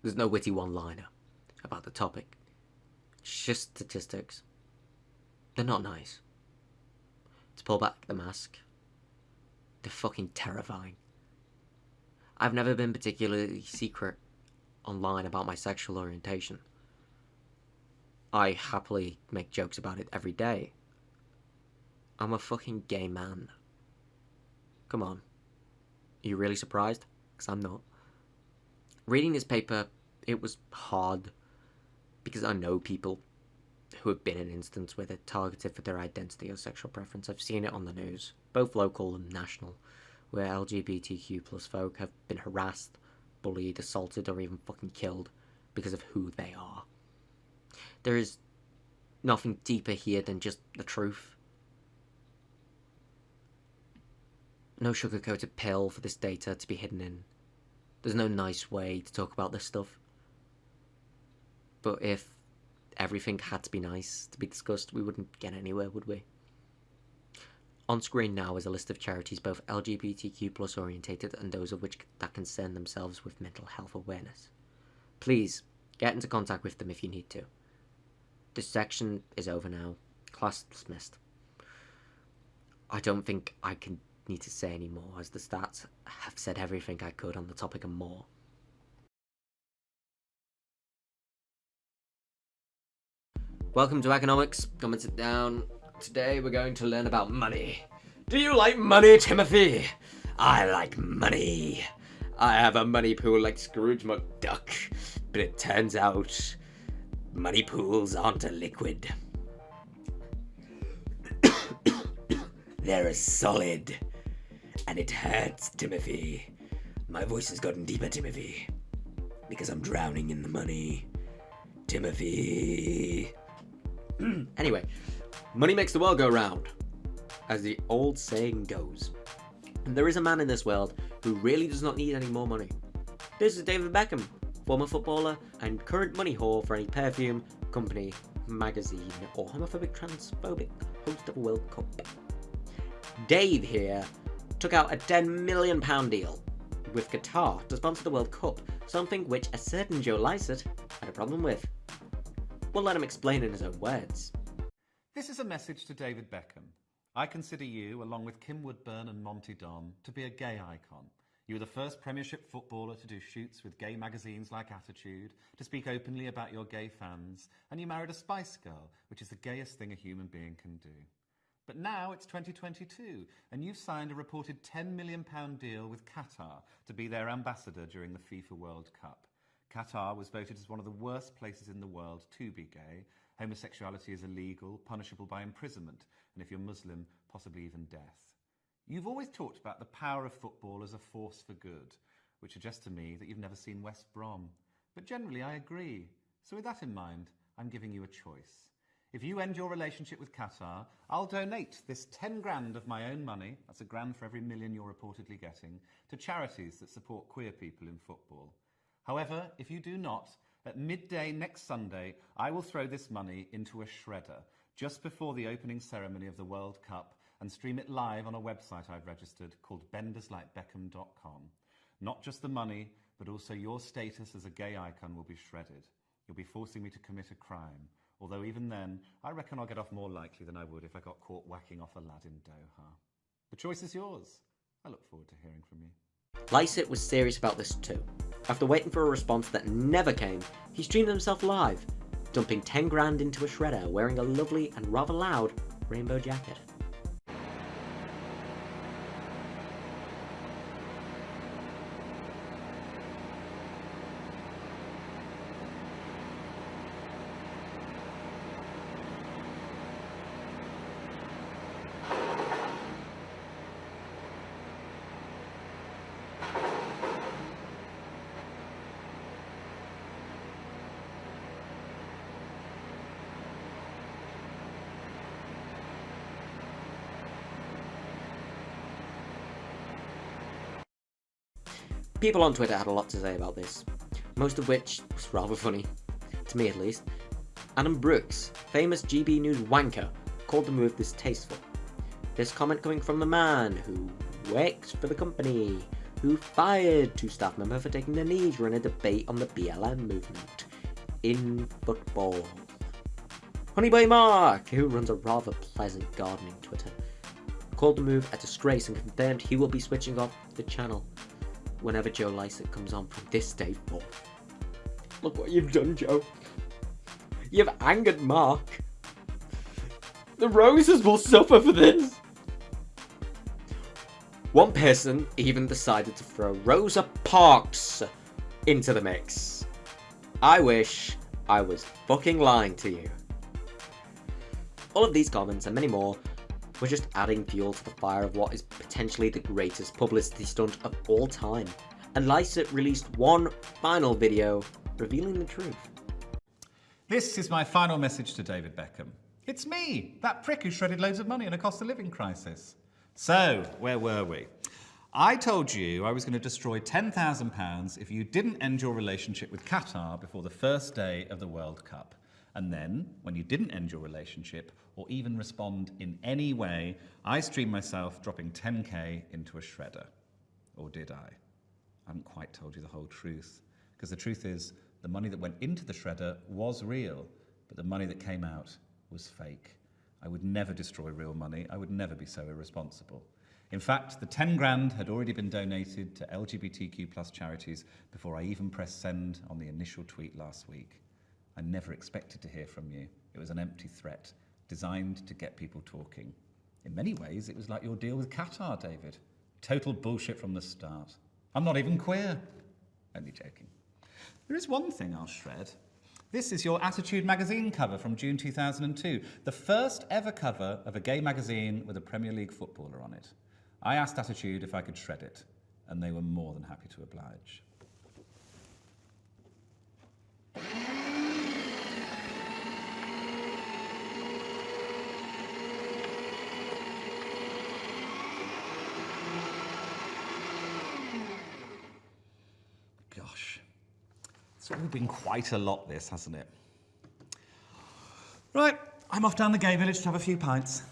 There's no witty one liner about the topic. It's just statistics. They're not nice. To pull back the mask, they're fucking terrifying. I've never been particularly secret online about my sexual orientation. I happily make jokes about it every day. I'm a fucking gay man. Come on. Are you really surprised? Because I'm not. Reading this paper, it was hard because I know people who have been in instances where they're targeted for their identity or sexual preference. I've seen it on the news, both local and national, where LGBTQ plus folk have been harassed, bullied, assaulted, or even fucking killed because of who they are. There is nothing deeper here than just the truth. No sugar-coated pill for this data to be hidden in. There's no nice way to talk about this stuff. But if everything had to be nice to be discussed, we wouldn't get anywhere, would we? On screen now is a list of charities both LGBTQ plus orientated and those of which that concern themselves with mental health awareness. Please get into contact with them if you need to. This section is over now. Class dismissed. I don't think I can need to say any more, as the stats have said everything I could on the topic and more. Welcome to Economics. Come and sit down. Today we're going to learn about money. Do you like money, Timothy? I like money. I have a money pool like Scrooge McDuck, but it turns out money pools aren't a liquid. They're a solid. And it hurts, Timothy. My voice has gotten deeper, Timothy. Because I'm drowning in the money. Timothy. anyway, money makes the world go round, as the old saying goes. And there is a man in this world who really does not need any more money. This is David Beckham, former footballer and current money whore for any perfume, company, magazine, or homophobic transphobic host of a World Cup. Dave here took out a £10 million deal with Qatar to sponsor the World Cup, something which a certain Joe Lycett had a problem with. We'll let him explain in his own words. This is a message to David Beckham. I consider you, along with Kim Woodburn and Monty Don, to be a gay icon. You were the first Premiership footballer to do shoots with gay magazines like Attitude, to speak openly about your gay fans, and you married a Spice Girl, which is the gayest thing a human being can do. But now it's 2022, and you've signed a reported £10 million deal with Qatar to be their ambassador during the FIFA World Cup. Qatar was voted as one of the worst places in the world to be gay. Homosexuality is illegal, punishable by imprisonment, and if you're Muslim, possibly even death. You've always talked about the power of football as a force for good, which suggests to me that you've never seen West Brom. But generally, I agree. So, with that in mind, I'm giving you a choice. If you end your relationship with Qatar, I'll donate this 10 grand of my own money, that's a grand for every million you're reportedly getting, to charities that support queer people in football. However, if you do not, at midday next Sunday, I will throw this money into a shredder just before the opening ceremony of the World Cup and stream it live on a website I've registered called benderslikebeckham.com. Not just the money, but also your status as a gay icon will be shredded. You'll be forcing me to commit a crime. Although even then, I reckon I'll get off more likely than I would if I got caught whacking off a lad in Doha. The choice is yours. I look forward to hearing from you. Lycett was serious about this too. After waiting for a response that never came, he streamed himself live, dumping 10 grand into a shredder wearing a lovely and rather loud rainbow jacket. People on Twitter had a lot to say about this, most of which was rather funny, to me at least. Adam Brooks, famous GB News wanker, called the move distasteful. This comment coming from the man who works for the company, who fired two staff members for taking the knee during a debate on the BLM movement in football. Honeyboy Mark, who runs a rather pleasant gardening Twitter, called the move a disgrace and confirmed he will be switching off the channel whenever Joe Lycett comes on from this day forth. Look what you've done, Joe. You've angered Mark. The Roses will suffer for this. One person even decided to throw Rosa Parks into the mix. I wish I was fucking lying to you. All of these comments and many more were just adding fuel to the fire of what is potentially the greatest publicity stunt of all time. And Lycett released one final video revealing the truth. This is my final message to David Beckham. It's me, that prick who shredded loads of money in a cost of living crisis. So, where were we? I told you I was going to destroy £10,000 if you didn't end your relationship with Qatar before the first day of the World Cup. And then, when you didn't end your relationship or even respond in any way, I streamed myself dropping 10k into a shredder. Or did I? I haven't quite told you the whole truth. Because the truth is, the money that went into the shredder was real, but the money that came out was fake. I would never destroy real money. I would never be so irresponsible. In fact, the 10 grand had already been donated to LGBTQ plus charities before I even pressed send on the initial tweet last week. I never expected to hear from you. It was an empty threat, designed to get people talking. In many ways, it was like your deal with Qatar, David. Total bullshit from the start. I'm not even queer. Only joking. There is one thing I'll shred. This is your Attitude magazine cover from June 2002, the first ever cover of a gay magazine with a Premier League footballer on it. I asked Attitude if I could shred it, and they were more than happy to oblige. It's all been quite a lot, this, hasn't it? Right, I'm off down the gay village to have a few pints.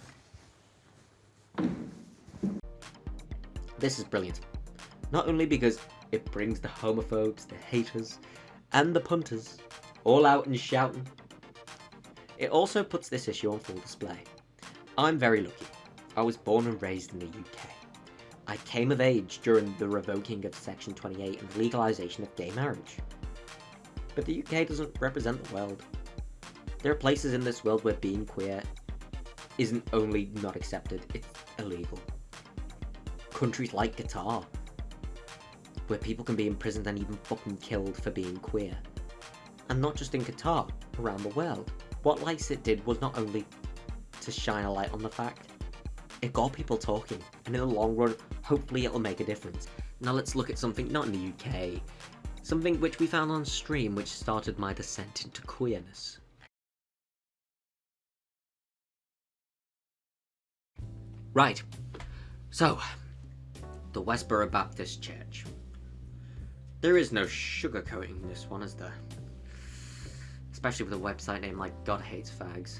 This is brilliant. Not only because it brings the homophobes, the haters, and the punters all out and shouting, it also puts this issue on full display. I'm very lucky. I was born and raised in the UK. I came of age during the revoking of Section 28 and legalisation of gay marriage. But the UK doesn't represent the world. There are places in this world where being queer isn't only not accepted, it's illegal. Countries like Qatar, where people can be imprisoned and even fucking killed for being queer. And not just in Qatar, around the world. What Lycett did was not only to shine a light on the fact, it got people talking, and in the long run, hopefully it'll make a difference. Now let's look at something not in the UK, something which we found on stream which started my descent into queerness. Right, so, the Westboro Baptist Church. There is no sugarcoating this one, is there? Especially with a website name like God Hates Fags.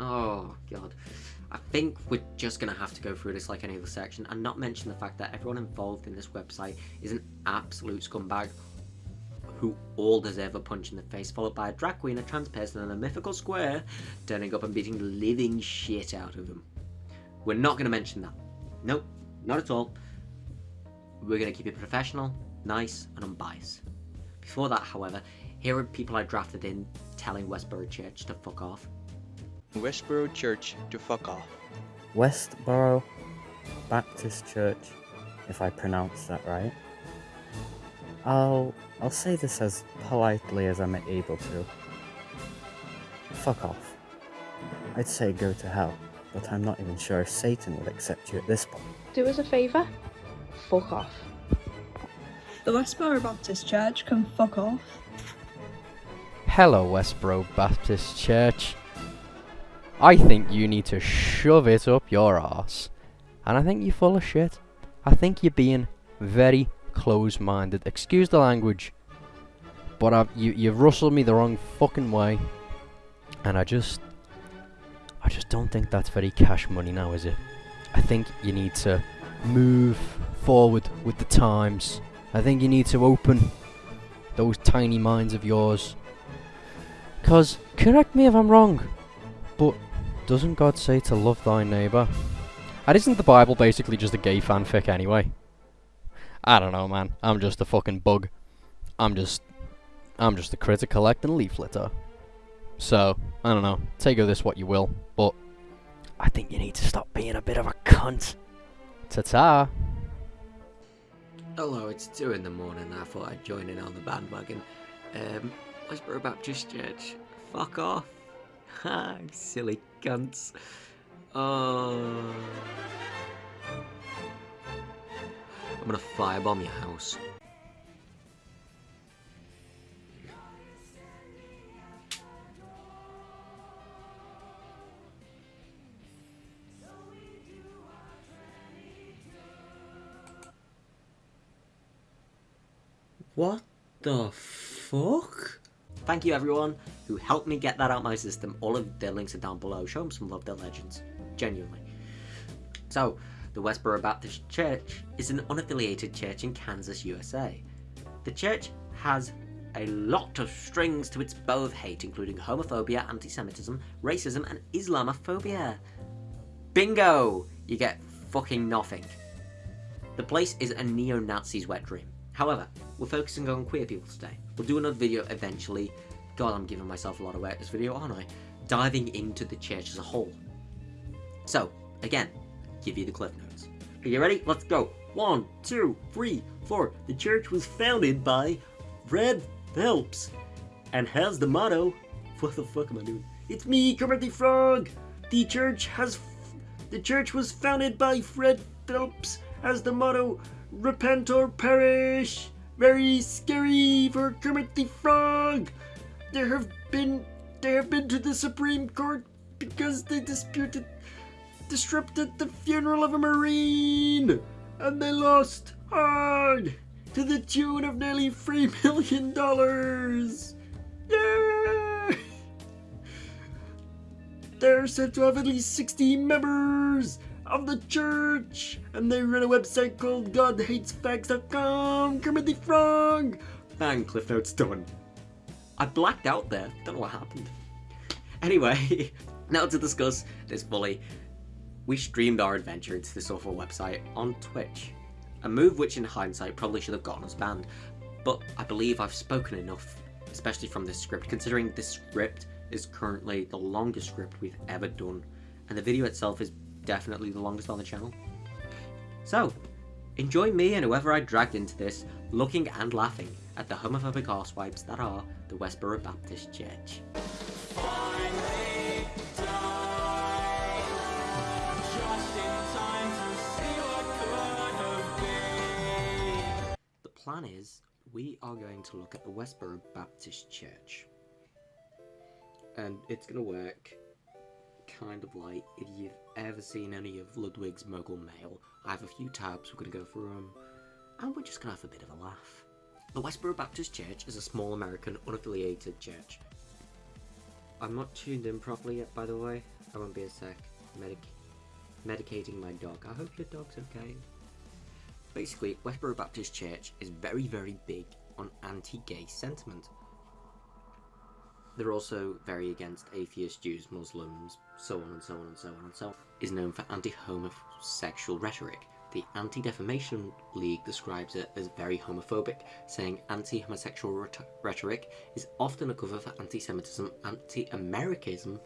Oh, God. I think we're just going to have to go through this like any other section and not mention the fact that everyone involved in this website is an absolute scumbag who all deserve a punch in the face, followed by a drag queen, a trans person, and a mythical square turning up and beating the living shit out of them. We're not going to mention that. Nope, not at all. We're going to keep it professional, nice, and unbiased. Before that, however, here are people I drafted in telling Westboro Church to fuck off. Westboro Church to fuck off. Westboro Baptist Church, if I pronounce that right. I'll I'll say this as politely as I'm able to. Fuck off. I'd say go to hell, but I'm not even sure if Satan would accept you at this point. Do us a favour? Fuck off. The Westboro Baptist Church can fuck off. Hello, Westboro Baptist Church. I think you need to shove it up your arse. And I think you're full of shit. I think you're being very close-minded. Excuse the language. But I've, you, you've rustled me the wrong fucking way. And I just... I just don't think that's very cash money now, is it? I think you need to move forward with the times. I think you need to open those tiny minds of yours. Because, correct me if I'm wrong, but doesn't God say to love thy neighbour? And isn't the Bible basically just a gay fanfic anyway? I don't know, man. I'm just a fucking bug. I'm just... I'm just a critter collecting leaf litter. So, I don't know. Take of this what you will, but... I think you need to stop being a bit of a cunt. Ta-ta! Hello, it's 2 in the morning. I thought I'd join in on the bandwagon. Um, Westboro Baptist Church. Fuck off. Ha, silly cunts. Oh. I'm gonna firebomb your house. What the fuck? Thank you everyone who helped me get that out my system. All of their links are down below. Show them some love, they're legends. Genuinely. So, the Westboro Baptist Church is an unaffiliated church in Kansas, USA. The church has a lot of strings to its bow of hate, including homophobia, anti-Semitism, racism, and Islamophobia. Bingo! You get fucking nothing. The place is a neo-Nazi's wet dream. However, we're focusing on queer people today. We'll do another video eventually. God, I'm giving myself a lot of work this video, aren't I? Diving into the church as a whole. So, again, give you the cliff notes. Are you ready? Let's go. One, two, three, four. The church was founded by Fred Phelps and has the motto. What the fuck am I doing? It's me, Kermit the Frog. The church has. The church was founded by Fred Phelps as the motto Repent or perish. Very scary for Kermit the Frog. There have been. They have been to the Supreme Court because they disputed. Disrupted the funeral of a Marine. And they lost hard to the tune of nearly $3 million. They're said to have at least 60 members of the church, and they run a website called GodHatesFags.com. Kermit the Frog. And Cliff Notes done. I blacked out there. Don't know what happened. Anyway, now to discuss this fully. We streamed our adventure into this awful website on Twitch. A move which in hindsight probably should have gotten us banned, but I believe I've spoken enough, especially from this script, considering this script is currently the longest script we've ever done, and the video itself is definitely the longest on the channel. So, enjoy me and whoever I dragged into this, looking and laughing at the homophobic arsewipes that are the Westboro Baptist Church. Plan is we are going to look at the Westboro Baptist Church. And it's going to work kind of like if you've ever seen any of Ludwig's Mogul Mail. I have a few tabs, we're going to go through them, and we're just going to have a bit of a laugh. The Westboro Baptist Church is a small American unaffiliated church. I'm not tuned in properly yet, by the way. I won't be a sec. Medic medicating my dog. I hope your dog's okay. Basically, Westboro Baptist Church is very, very big on anti-gay sentiment. They're also very against atheists, Jews, Muslims, so on and so on and so on and so on. Is known for anti-homosexual rhetoric. The Anti-Defamation League describes it as very homophobic, saying anti-homosexual rhetoric is often a cover for anti-Semitism, anti-Americanism,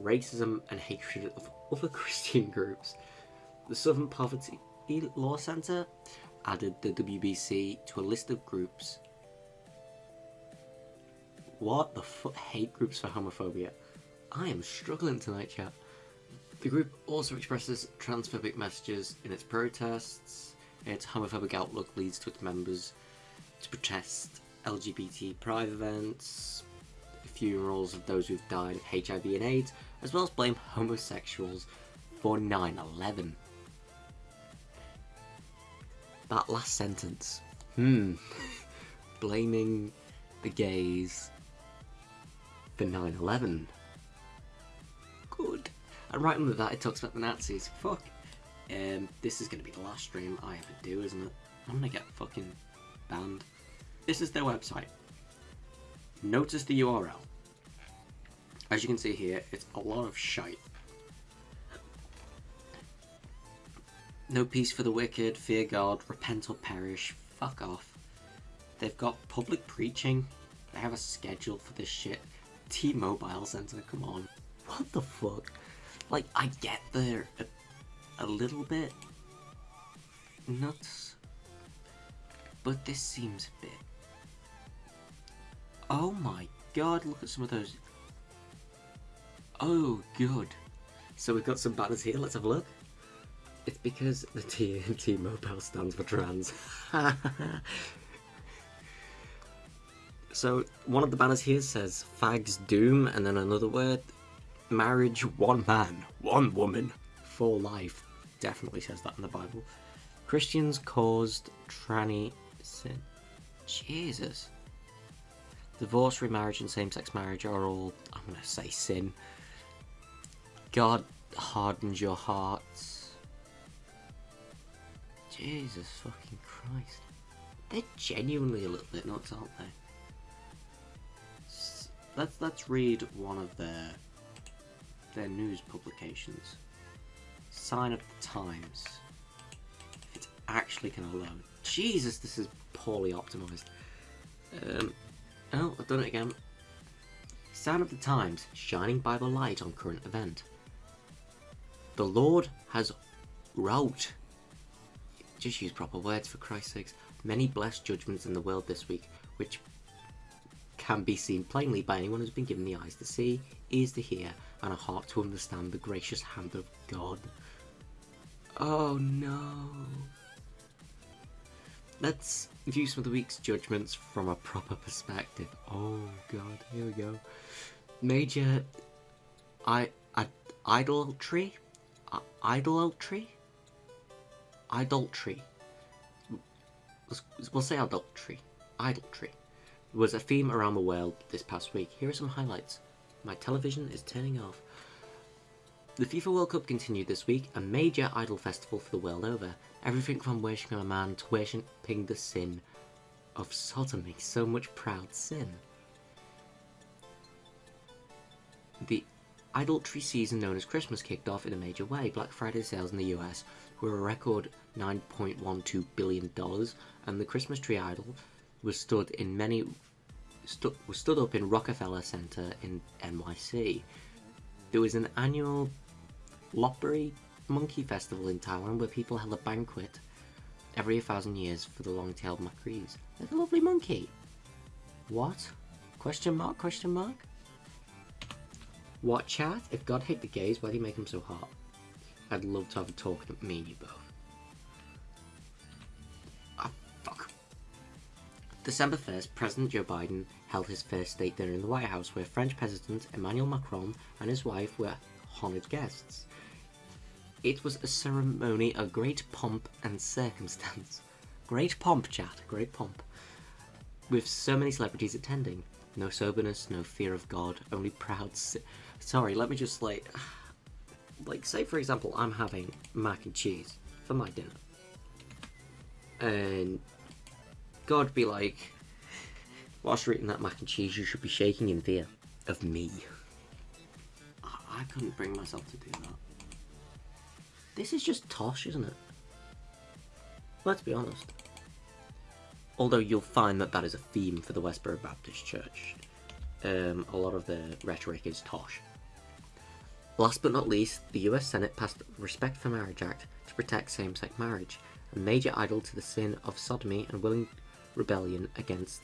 racism, and hatred of other Christian groups. The Southern Poverty Law Centre added the WBC to a list of groups. What the fuck? Hate groups for homophobia. I am struggling tonight, chat. The group also expresses transphobic messages in its protests. Its homophobic outlook leads to its members to protest LGBT pride events, funerals of those who've died of HIV and AIDS, as well as blame homosexuals for 9 11. That last sentence. Hmm. Blaming the gays for 9 11. Good. And right under that, it talks about the Nazis. Fuck. Um, this is going to be the last stream I ever do, isn't it? I'm going to get fucking banned. This is their website. Notice the URL. As you can see here, it's a lot of shite. No peace for the wicked, fear God, repent or perish. Fuck off. They've got public preaching. They have a schedule for this shit. T-Mobile Center, come on. What the fuck? Like, I get there a, a little bit nuts, but this seems a bit. Oh my god, look at some of those. Oh, good. So we've got some banners here, let's have a look. It's because the T in T-Mobile stands for trans. so one of the banners here says fags doom and then another word marriage one man one woman for life. Definitely says that in the bible. Christians caused tranny sin jesus. Divorce remarriage and same-sex marriage are all i'm gonna say sin. God hardens your hearts jesus fucking christ they're genuinely a little bit nuts aren't they let's let's read one of their their news publications. sign of the times. If it's actually gonna load. Jesus, this is poorly optimized. Um, oh, I've done it again. Sign of the times, shining by the light on current event. The Lord has wrote. Just use proper words for Christ's sakes. Many blessed judgments in the world this week, which can be seen plainly by anyone who's been given the eyes to see, ears to hear, and a heart to understand the gracious hand of God. Oh no. Let's view some of the week's judgments from a proper perspective. Oh god, here we go. Major I, I idolatry? I, idolatry? Idolatry. We'll say adultery. Idolatry was a theme around the world this past week. Here are some highlights. My television is turning off. The FIFA World Cup continued this week, a major idol festival for the world over. Everything from worshipping a man to worshipping the sin of sodomy. So much proud sin. The idolatry season known as Christmas kicked off in a major way. Black Friday sales in the US were a record $9.12 billion, and the Christmas tree idol was stood in many stu- was stood up in Rockefeller Center in NYC. There was an annual Lopburi Monkey Festival in Taiwan where people held a banquet every thousand years for the long-tailed macrees. There's a lovely monkey. What? Question mark? Question mark? What chat? If God hate the gays, why do you make them so hot? I'd love to have a talk with me and you both. December 1st, President Joe Biden held his first state dinner in the White House where French President Emmanuel Macron and his wife were honoured guests. It was a ceremony of great pomp and circumstance. Great pomp, chat, great pomp. With so many celebrities attending. No soberness, no fear of God, only proud. Si- Sorry, let me just like. Like, say for example, I'm having mac and cheese for my dinner. And God be like, whilst you're eating that mac and cheese, you should be shaking in fear of me. I, I couldn't bring myself to do that. This is just tosh, isn't it? Let's be honest. Although you'll find that that is a theme for the Westboro Baptist Church. Um, a lot of the rhetoric is tosh. Last but not least, the US Senate passed the Respect for Marriage Act to protect same sex marriage, a major idol to the sin of sodomy and willing rebellion against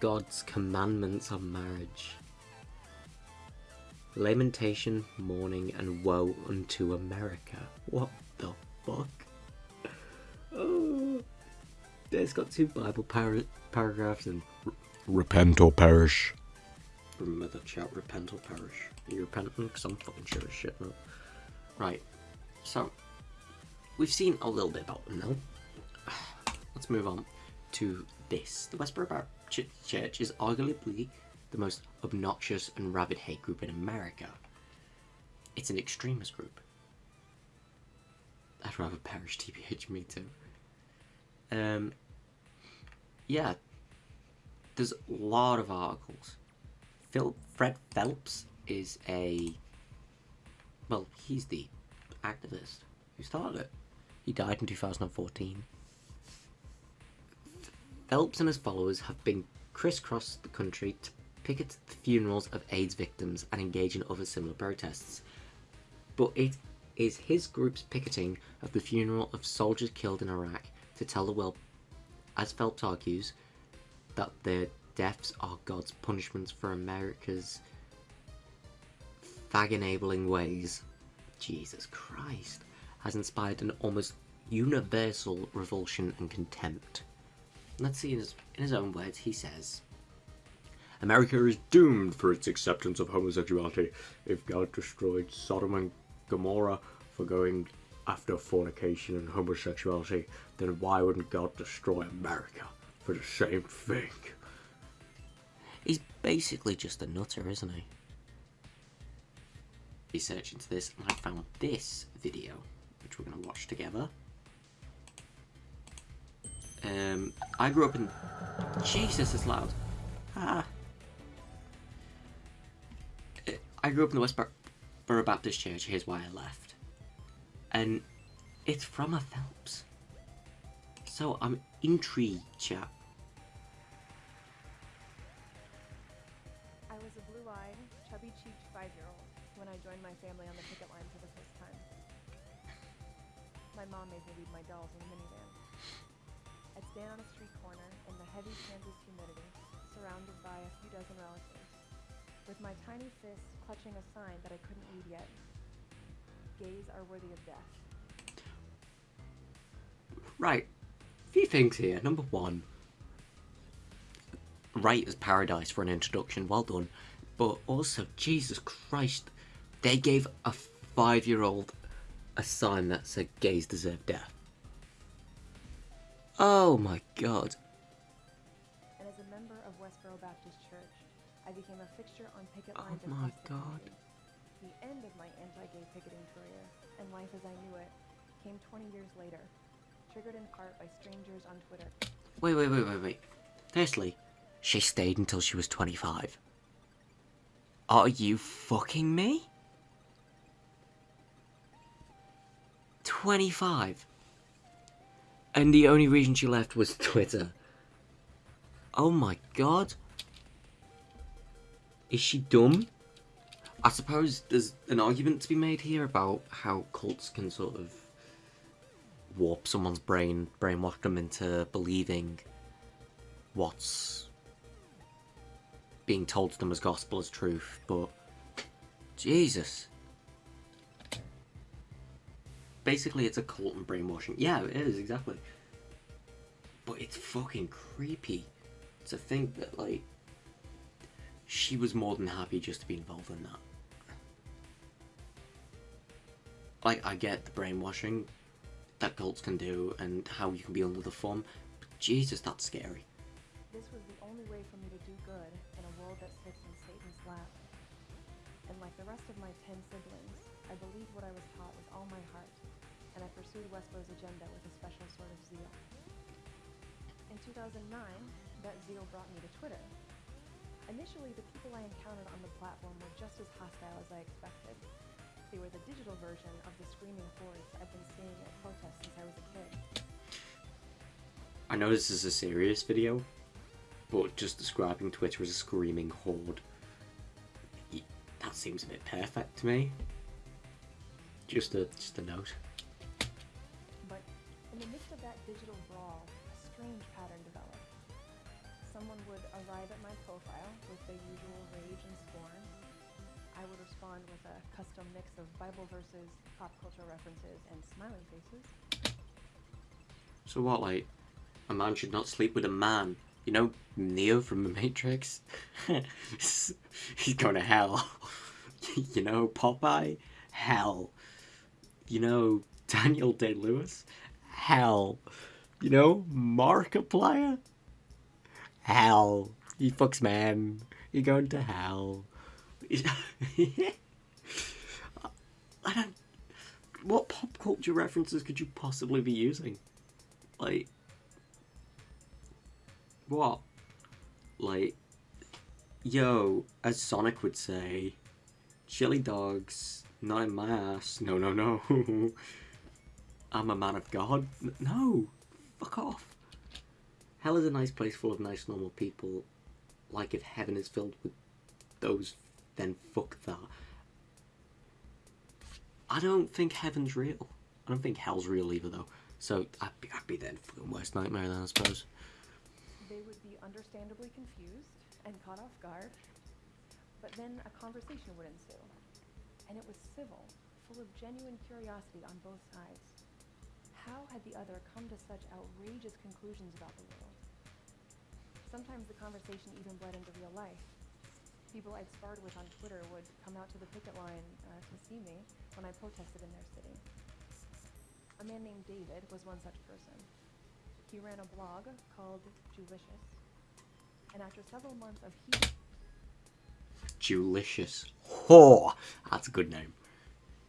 God's commandments on marriage. Lamentation, mourning, and woe unto America. What the fuck? Oh, it's got two Bible par- paragraphs and Repent or perish. Remember the chat, repent or perish. Are you repenting? Because I'm fucking sure as shit now. Right, so, we've seen a little bit about them now. Let's move on to this. The Westboro Baptist Church is arguably the most obnoxious and rabid hate group in America. It's an extremist group. I'd rather perish, TBH, me too. Um, yeah, there's a lot of articles. Phil Fred Phelps is a well, he's the activist who started it. He died in 2014. Phelps and his followers have been crisscrossed the country to picket the funerals of AIDS victims and engage in other similar protests. But it is his group's picketing of the funeral of soldiers killed in Iraq to tell the world, as Phelps argues, that their deaths are God's punishments for America's fag enabling ways. Jesus Christ. Has inspired an almost universal revulsion and contempt. Let's see in his, in his own words, he says America is doomed for its acceptance of homosexuality. If God destroyed Sodom and Gomorrah for going after fornication and homosexuality, then why wouldn't God destroy America for the same thing? He's basically just a nutter, isn't he? Research into this, and I found this video, which we're going to watch together. Um, I grew up in. Jesus, it's loud. Ah. I grew up in the Westboro Baptist Church. Here's why I left. and it's from a Phelps. So I'm intrigued, chat. I was a blue-eyed, chubby-cheeked five-year-old when I joined my family on the picket line for the first time. My mom made me leave my dolls in the minivan. I'd stand on a street corner in the heavy Kansas humidity, surrounded by a few dozen relatives, with my tiny fist clutching a sign that I couldn't read yet. Gays are worthy of death. Right. A Few things here. Number one. Right as paradise for an introduction. Well done. But also, Jesus Christ, they gave a five-year-old a sign that said gays deserve death. Oh my god. And as a member of Westboro Baptist Church, I became a fixture on picket Oh my across the God. The end of my anti-gay picketing career and life as I knew it came 20 years later, triggered in part by strangers on Twitter. Wait, wait, wait, wait, wait. Firstly, she stayed until she was 25. Are you fucking me? 25. And the only reason she left was Twitter. Oh my god. Is she dumb? I suppose there's an argument to be made here about how cults can sort of warp someone's brain, brainwash them into believing what's being told to them as gospel as truth, but Jesus. Basically, it's a cult and brainwashing. Yeah, it is, exactly. But it's fucking creepy to think that, like, she was more than happy just to be involved in that. Like, I get the brainwashing that cults can do and how you can be under the thumb, but Jesus, that's scary. This was the only way for me to do good in a world that sits in Satan's lap. And like the rest of my ten siblings, I believed what I was taught with all my heart, and I pursued Westboro's agenda with a special sort of zeal. In 2009, that zeal brought me to Twitter. Initially, the people I encountered on the platform were just as hostile as I expected. They were the digital version of the screaming hordes I've been seeing at protests since I was a kid. I know this is a serious video, but just describing Twitter as a screaming horde, that seems a bit perfect to me. Just a just a note. In the midst of that digital brawl, a strange pattern developed. Someone would arrive at my profile with the usual rage and scorn. I would respond with a custom mix of Bible verses, pop culture references, and smiling faces. So what, like, a man should not sleep with a man? You know, Neo from The Matrix? He's going to hell. you know, Popeye? Hell. You know, Daniel Day Lewis? Hell. You know, Markiplier? Hell. He fucks man. He going to hell. I don't. What pop culture references could you possibly be using? Like. What? Like. Yo, as Sonic would say, chili dogs, not in my ass. No, no, no. I'm a man of God. No, fuck off. Hell is a nice place full of nice, normal people. Like if heaven is filled with those, then fuck that. I don't think heaven's real. I don't think hell's real either, though. So I'd be, I'd be then fucking worst nightmare then, I suppose. They would be understandably confused and caught off guard. But then a conversation would ensue. And it was civil, full of genuine curiosity on both sides. How had the other come to such outrageous conclusions about the world? Sometimes the conversation even bled into real life. People I'd sparred with on Twitter would come out to the picket line uh, to see me when I protested in their city. A man named David was one such person. He ran a blog called Jewlicious, and after several months of heat Jewlicious. Whore! That's a good name.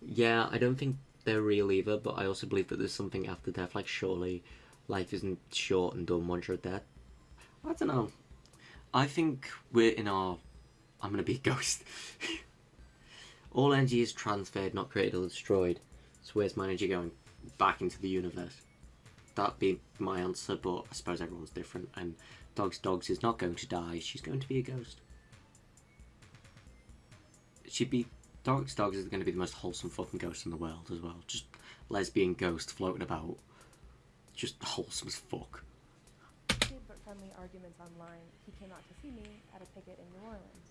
Yeah, I don't think they're real either, but I also believe that there's something after death. Like, surely life isn't short and done once you're dead. I don't know. I think we're in our. I'm gonna be a ghost. All energy is transferred, not created or destroyed. So where's my energy going? Back into the universe. That'd be my answer, but I suppose everyone's different. And Dogs Dogs is not going to die. She's going to be a ghost. She'd be Dogs Dogs is going to be the most wholesome fucking ghost in the world as well. Just lesbian ghost floating about. Just wholesome as fuck. But friendly arguments online, he came out to see me at a picket in New Orleans.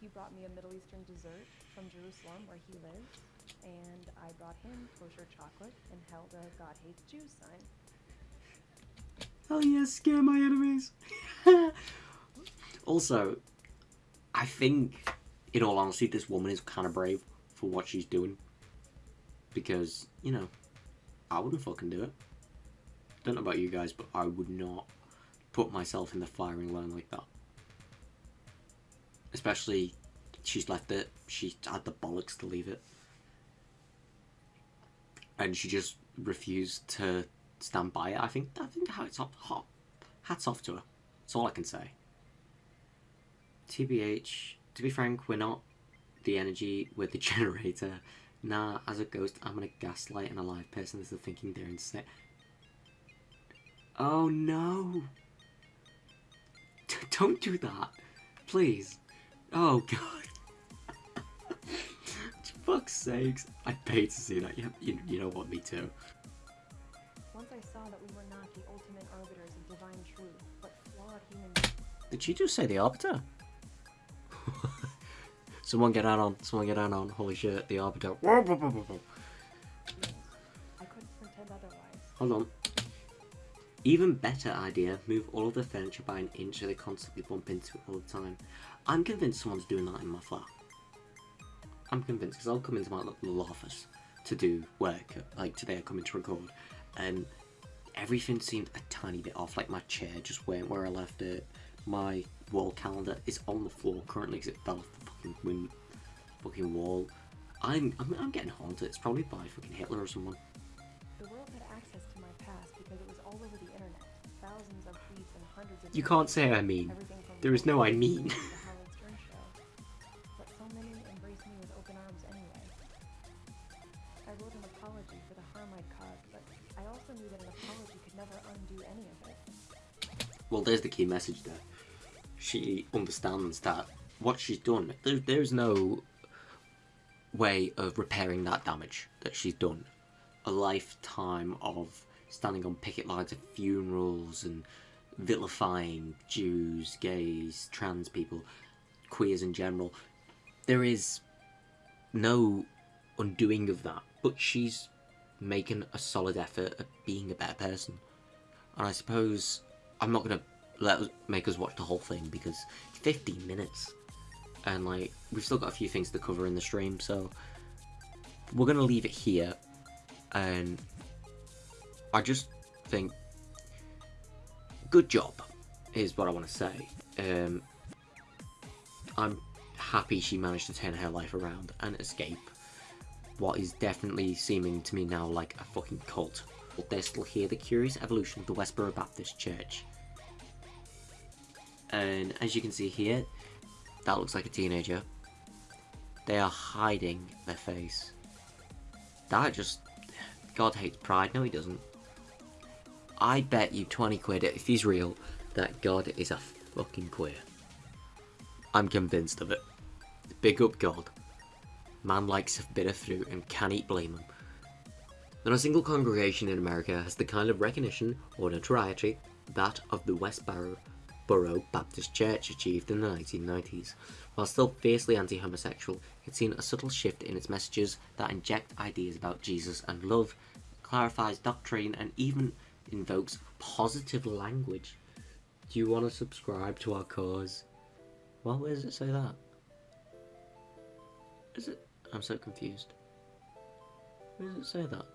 He brought me a Middle Eastern dessert from Jerusalem, where he lives, and I brought him kosher chocolate and held a God Hates Jews sign. Hell yeah, scare my enemies. also, I think, in all honesty, this woman is kind of brave for what she's doing. Because, you know, I wouldn't fucking do it. Don't know about you guys, but I would not put myself in the firing line like that. Especially, she's left it. She had the bollocks to leave it. And she just refused to stand by it. I think I think hats off, hats off to her. That's all I can say. TBH, to be frank, we're not the energy, we're the generator. Nah, as a ghost, I'm gonna gaslight an alive person into thinking they're insane. Oh no! D don't do that, please. Oh god. fuck's sakes. I'd pay to see that. Yeah, you, you know what, me too. Once I saw that we were not the ultimate arbiters of divine truth, but flawed human Did she just say the Arbiter? Someone get out on, someone get out on, holy shit, the Arbiter. I couldn't pretend otherwise. Hold on. Even better idea, move all of the furniture by an inch so they constantly bump into it all the time. I'm convinced someone's doing that in my flat. I'm convinced because I'll come into my little office to do work, like today I come in to record, and everything seemed a tiny bit off, like my chair just went where I left it, my wall calendar is on the floor currently because it fell off the fucking, wind, fucking wall. I'm, I'm, I'm getting haunted, it's probably by fucking Hitler or someone. The world had access to my past because it was all over the internet. Thousands of tweets and hundreds of You can't say I mean. There is no I mean. the Howard Stern show. But so many embraced me with open arms anyway. I wrote an apology for the harm I'd caused, but I also knew that an apology could never undo any of it. Well, there's the key message there. She understands that what she's done, there, there's no way of repairing that damage that she's done. A lifetime of standing on picket lines at funerals and vilifying Jews, gays, trans people, queers in general. There is no undoing of that, but she's making a solid effort at being a better person. And I suppose I'm not gonna let us make us watch the whole thing because 15 minutes, and like we've still got a few things to cover in the stream, so we're gonna leave it here. And I just think, good job, is what I want to say. Um, I'm happy she managed to turn her life around and escape what is definitely seeming to me now like a fucking cult. But they're still here, the curious evolution of the Westboro Baptist Church. And as you can see here, that looks like a teenager. They are hiding their face. That just... God hates pride. No, he doesn't. I bet you 20 quid, if he's real, that God is a fucking queer. I'm convinced of it. Big up God. Man likes a bit of fruit and can't eat blame him. Not a single congregation in America has the kind of recognition or notoriety that of the Westboro Borough Baptist Church achieved in the 1990s. While still fiercely anti-homosexual, it's seen a subtle shift in its messages that inject ideas about Jesus and love, clarifies doctrine, and even invokes positive language. Do you want to subscribe to our cause? Well, where does it say that? Is it? I'm so confused. Where does it say that?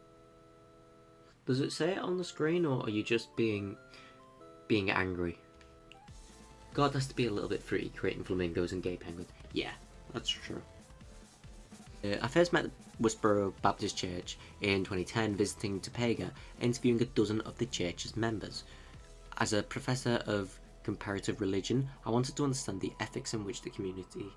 Does it say it on the screen, or are you just being being angry? God has to be a little bit fruity creating flamingos and gay penguins. Yeah, that's true. Uh, I first met Westboro Baptist Church in 2010 visiting Topeka, interviewing a dozen of the church's members. As a professor of comparative religion, I wanted to understand the ethics in which the community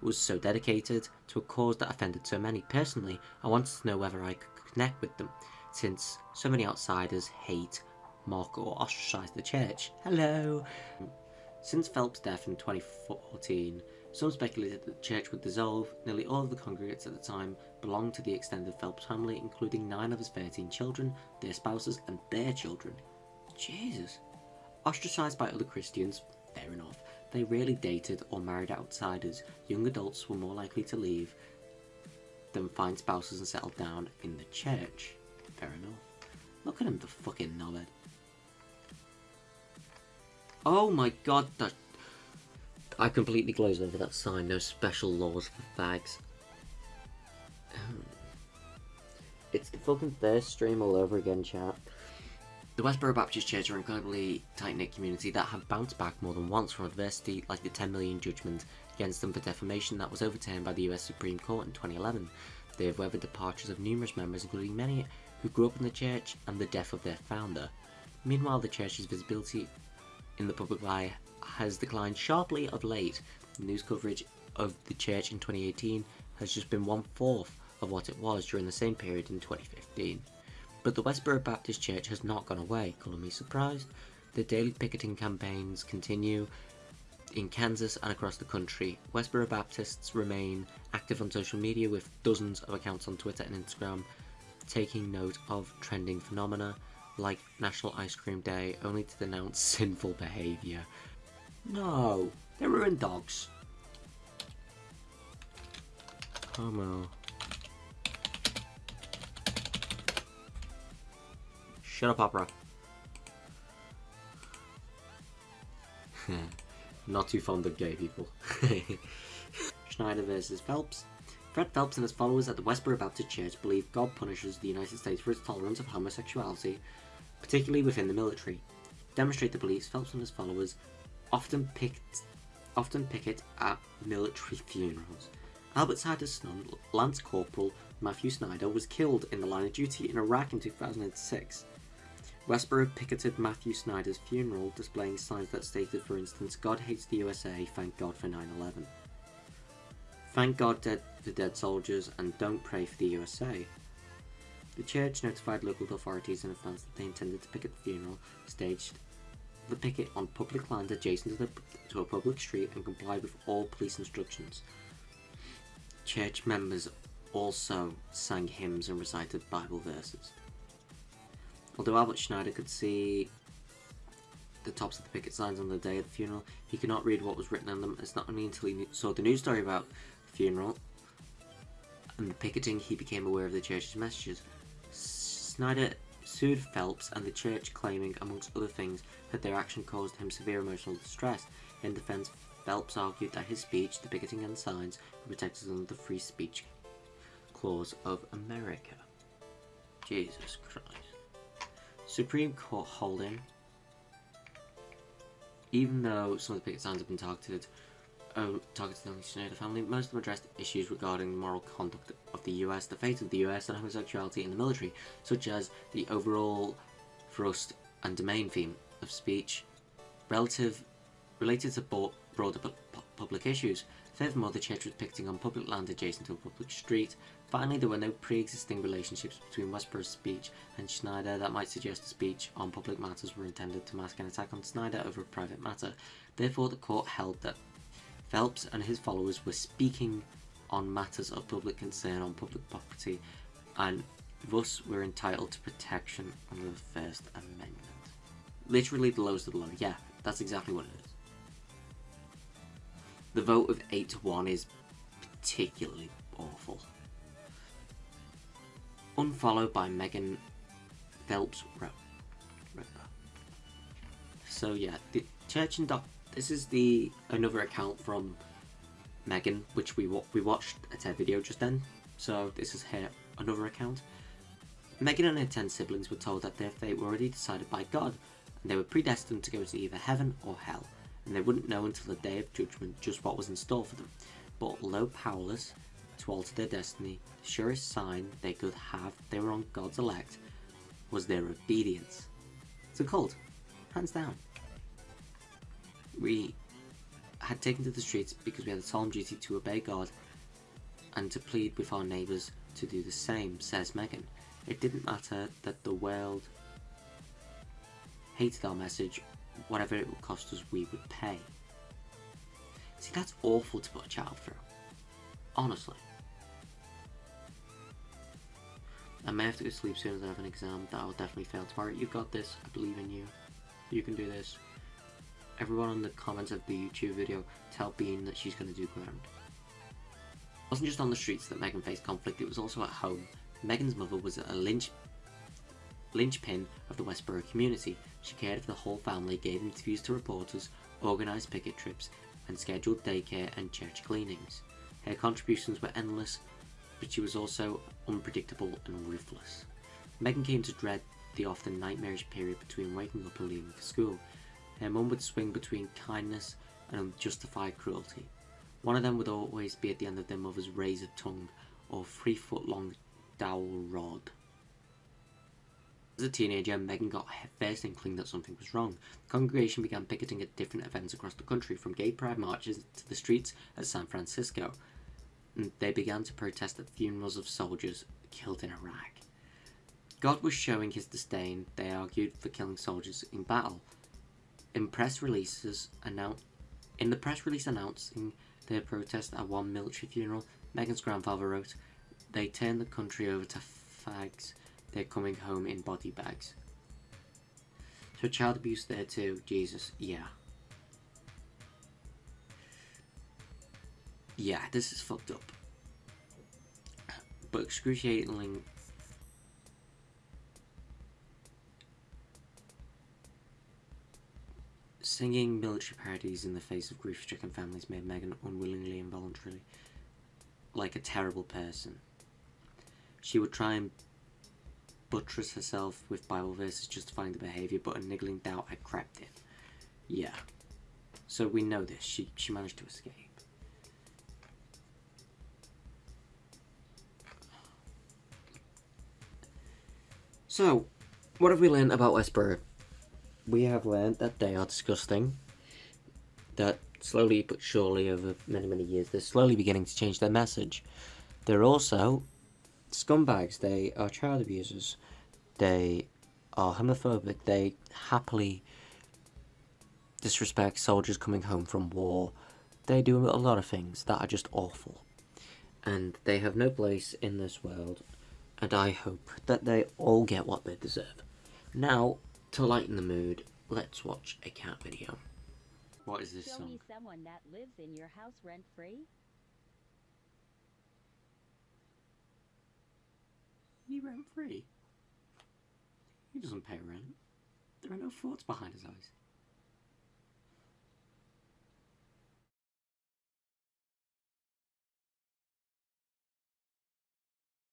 was so dedicated to a cause that offended so many. Personally, I wanted to know whether I could connect with them, since so many outsiders hate, mock, or ostracize the church. Hello! Since Phelps' death in 2014, some speculated that the church would dissolve. Nearly all of the congregates at the time belonged to the extended Phelps family, including nine of his 13 children, their spouses, and their children. Jesus. Ostracized by other Christians, fair enough, they rarely dated or married outsiders. Young adults were more likely to leave than find spouses and settle down in the church. Fair enough. Look at him, the fucking knobhead. Oh my god, that... I completely glazed over that sign. No special laws for fags. Um, it's the fucking thirst stream all over again, chat. The Westboro Baptist Church are an incredibly tight-knit community that have bounced back more than once from adversity like the 10 million judgment against them for defamation that was overturned by the US Supreme Court in 2011. They have weathered departures of numerous members, including many who grew up in the church and the death of their founder. Meanwhile, the church's visibility in the public eye has declined sharply of late. News coverage of the church in 2018 has just been one fourth of what it was during the same period in 2015. But the Westboro Baptist Church has not gone away, colour me surprised. The daily picketing campaigns continue in Kansas and across the country. Westboro Baptists remain active on social media with dozens of accounts on Twitter and Instagram taking note of trending phenomena like National Ice Cream Day only to denounce sinful behaviour. No, they ruin dogs. Oh, Homo. Shut up, opera. Not too fond of gay people. Schneider versus Phelps. Fred Phelps and his followers at the Westboro Baptist Church believe God punishes the United States for its tolerance of homosexuality, particularly within the military. Demonstrate the beliefs, Phelps and his followers often picked, often picket at military funerals. Albert Snyder's son, Lance Corporal Matthew Snyder, was killed in the line of duty in Iraq in 2006. Westboro picketed Matthew Snyder's funeral, displaying signs that stated, for instance, God hates the USA, thank God for 9 11. Thank God dead for dead soldiers and don't pray for the USA. The church notified local authorities in advance that they intended to picket the funeral, staged the picket on public land adjacent to, the, to a public street, and complied with all police instructions. Church members also sang hymns and recited Bible verses. Although Albert Schneider could see the tops of the picket signs on the day of the funeral, he could not read what was written on them. It's not only until he saw the news story about the funeral and the picketing he became aware of the church's messages. Snyder sued Phelps and the church claiming, amongst other things, that their action caused him severe emotional distress. In defense, Phelps argued that his speech, the picketing and signs, were protected under the Free Speech Clause of America. Jesus Christ. Supreme Court holding. Even though some of the picket signs have been targeted, uh, targeted the Schneider family, most of them addressed issues regarding the moral conduct of the US, the fate of the US, and homosexuality in the military, such as the overall thrust and domain theme of speech, relative, related to bo- broader pu- pu- public issues. Furthermore, the church was picketing on public land adjacent to a public street. Finally, there were no pre-existing relationships between Westboro's speech and Schneider that might suggest the speech on public matters were intended to mask an attack on Schneider over a private matter. Therefore, the court held that Phelps and his followers were speaking on matters of public concern on public property and thus were entitled to protection under the First Amendment. Literally the lowest of the low. Yeah, that's exactly what it is. The vote of 8 to 1 is particularly awful. Unfollowed by Megan Phelps. So yeah, the church and doc. This is the another account from Megan, which we we watched a TED video just then. So this is her another account. Megan and her ten siblings were told that their fate were already decided by God, and they were predestined to go to either heaven or hell, and they wouldn't know until the day of judgment just what was in store for them. But although powerless to alter their destiny, the surest sign they could have they were on God's elect was their obedience. It's a cult, hands down. We had taken to the streets because we had a solemn duty to obey God and to plead with our neighbours to do the same, says Megan. It didn't matter that the world hated our message, whatever it would cost us, we would pay. See, that's awful to put a child through. Honestly. I may have to go to sleep soon as I have an exam that I'll definitely fail tomorrow. You've got this. I believe in you. You can do this. Everyone in the comments of the YouTube video tell Bean that she's going to do grand. It wasn't just on the streets that Megan faced conflict, it was also at home. Megan's mother was a lynch linchpin of the Westboro community. She cared for the whole family, gave interviews to reporters, organised picket trips, and scheduled daycare and church cleanings. Her contributions were endless, but she was also unpredictable and ruthless. Megan came to dread the often nightmarish period between waking up and leaving for school. Her mum would swing between kindness and unjustified cruelty. One of them would always be at the end of their mother's razor tongue or three foot long dowel rod. As a teenager, Megan got her first inkling that something was wrong. The congregation began picketing at different events across the country, from gay pride marches to the streets of San Francisco. And they began to protest at funerals of soldiers killed in Iraq. God was showing his disdain, they argued, for killing soldiers in battle. In press releases annou- in the press release announcing their protest at one military funeral, Megan's grandfather wrote, They turned the country over to fags they're coming home in body bags. So child abuse there too, Jesus, yeah. Yeah, this is fucked up. But excruciatingly Singing military parodies in the face of grief-stricken families made Megan unwillingly and voluntarily like a terrible person. She would try and buttress herself with Bible verses justifying the behaviour, but a niggling doubt had crept in. Yeah. So we know this. She, she managed to escape. So, what have we learned about Westboro? We have learned that they are disgusting. That slowly but surely over many, many years, they're slowly beginning to change their message. They're also scumbags. They are child abusers. They are homophobic. They happily disrespect soldiers coming home from war. They do a lot of things that are just awful. And they have no place in this world. And I hope that they all get what they deserve. Now, to lighten the mood, let's watch a cat video. What is this Show song? me someone that lives in your house rent free. He rent free. He doesn't pay rent. There are no thoughts behind his eyes.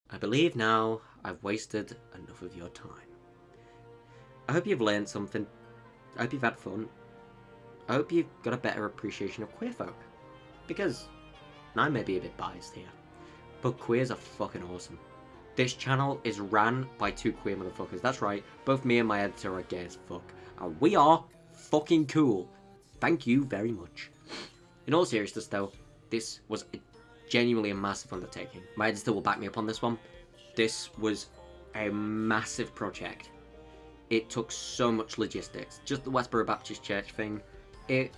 I believe now I've wasted enough of your time. I hope you've learned something. I hope you've had fun. I hope you've got a better appreciation of queer folk. Because I may be a bit biased here, but queers are fucking awesome. This channel is ran by two queer motherfuckers. That's right, both me and my editor are gay as fuck. And we are fucking cool. Thank you very much. In all seriousness though, this was a, genuinely a massive undertaking. My editor will back me up on this one. This was a massive project. It took so much logistics. Just the Westboro Baptist Church thing, it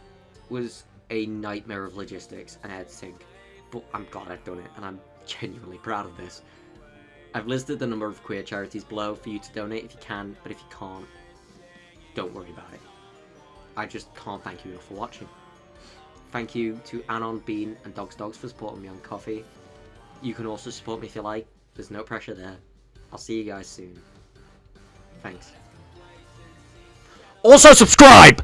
was a nightmare of logistics and editing. But I'm glad I've done it, and I'm genuinely proud of this. I've listed the number of queer charities below for you to donate if you can, but if you can't, don't worry about it. I just can't thank you enough for watching. Thank you to Anon, Bean, and Dogs Dogs for supporting me on Ko-fi. You can also support me if you like. There's no pressure there. I'll see you guys soon. Thanks. Also subscribe!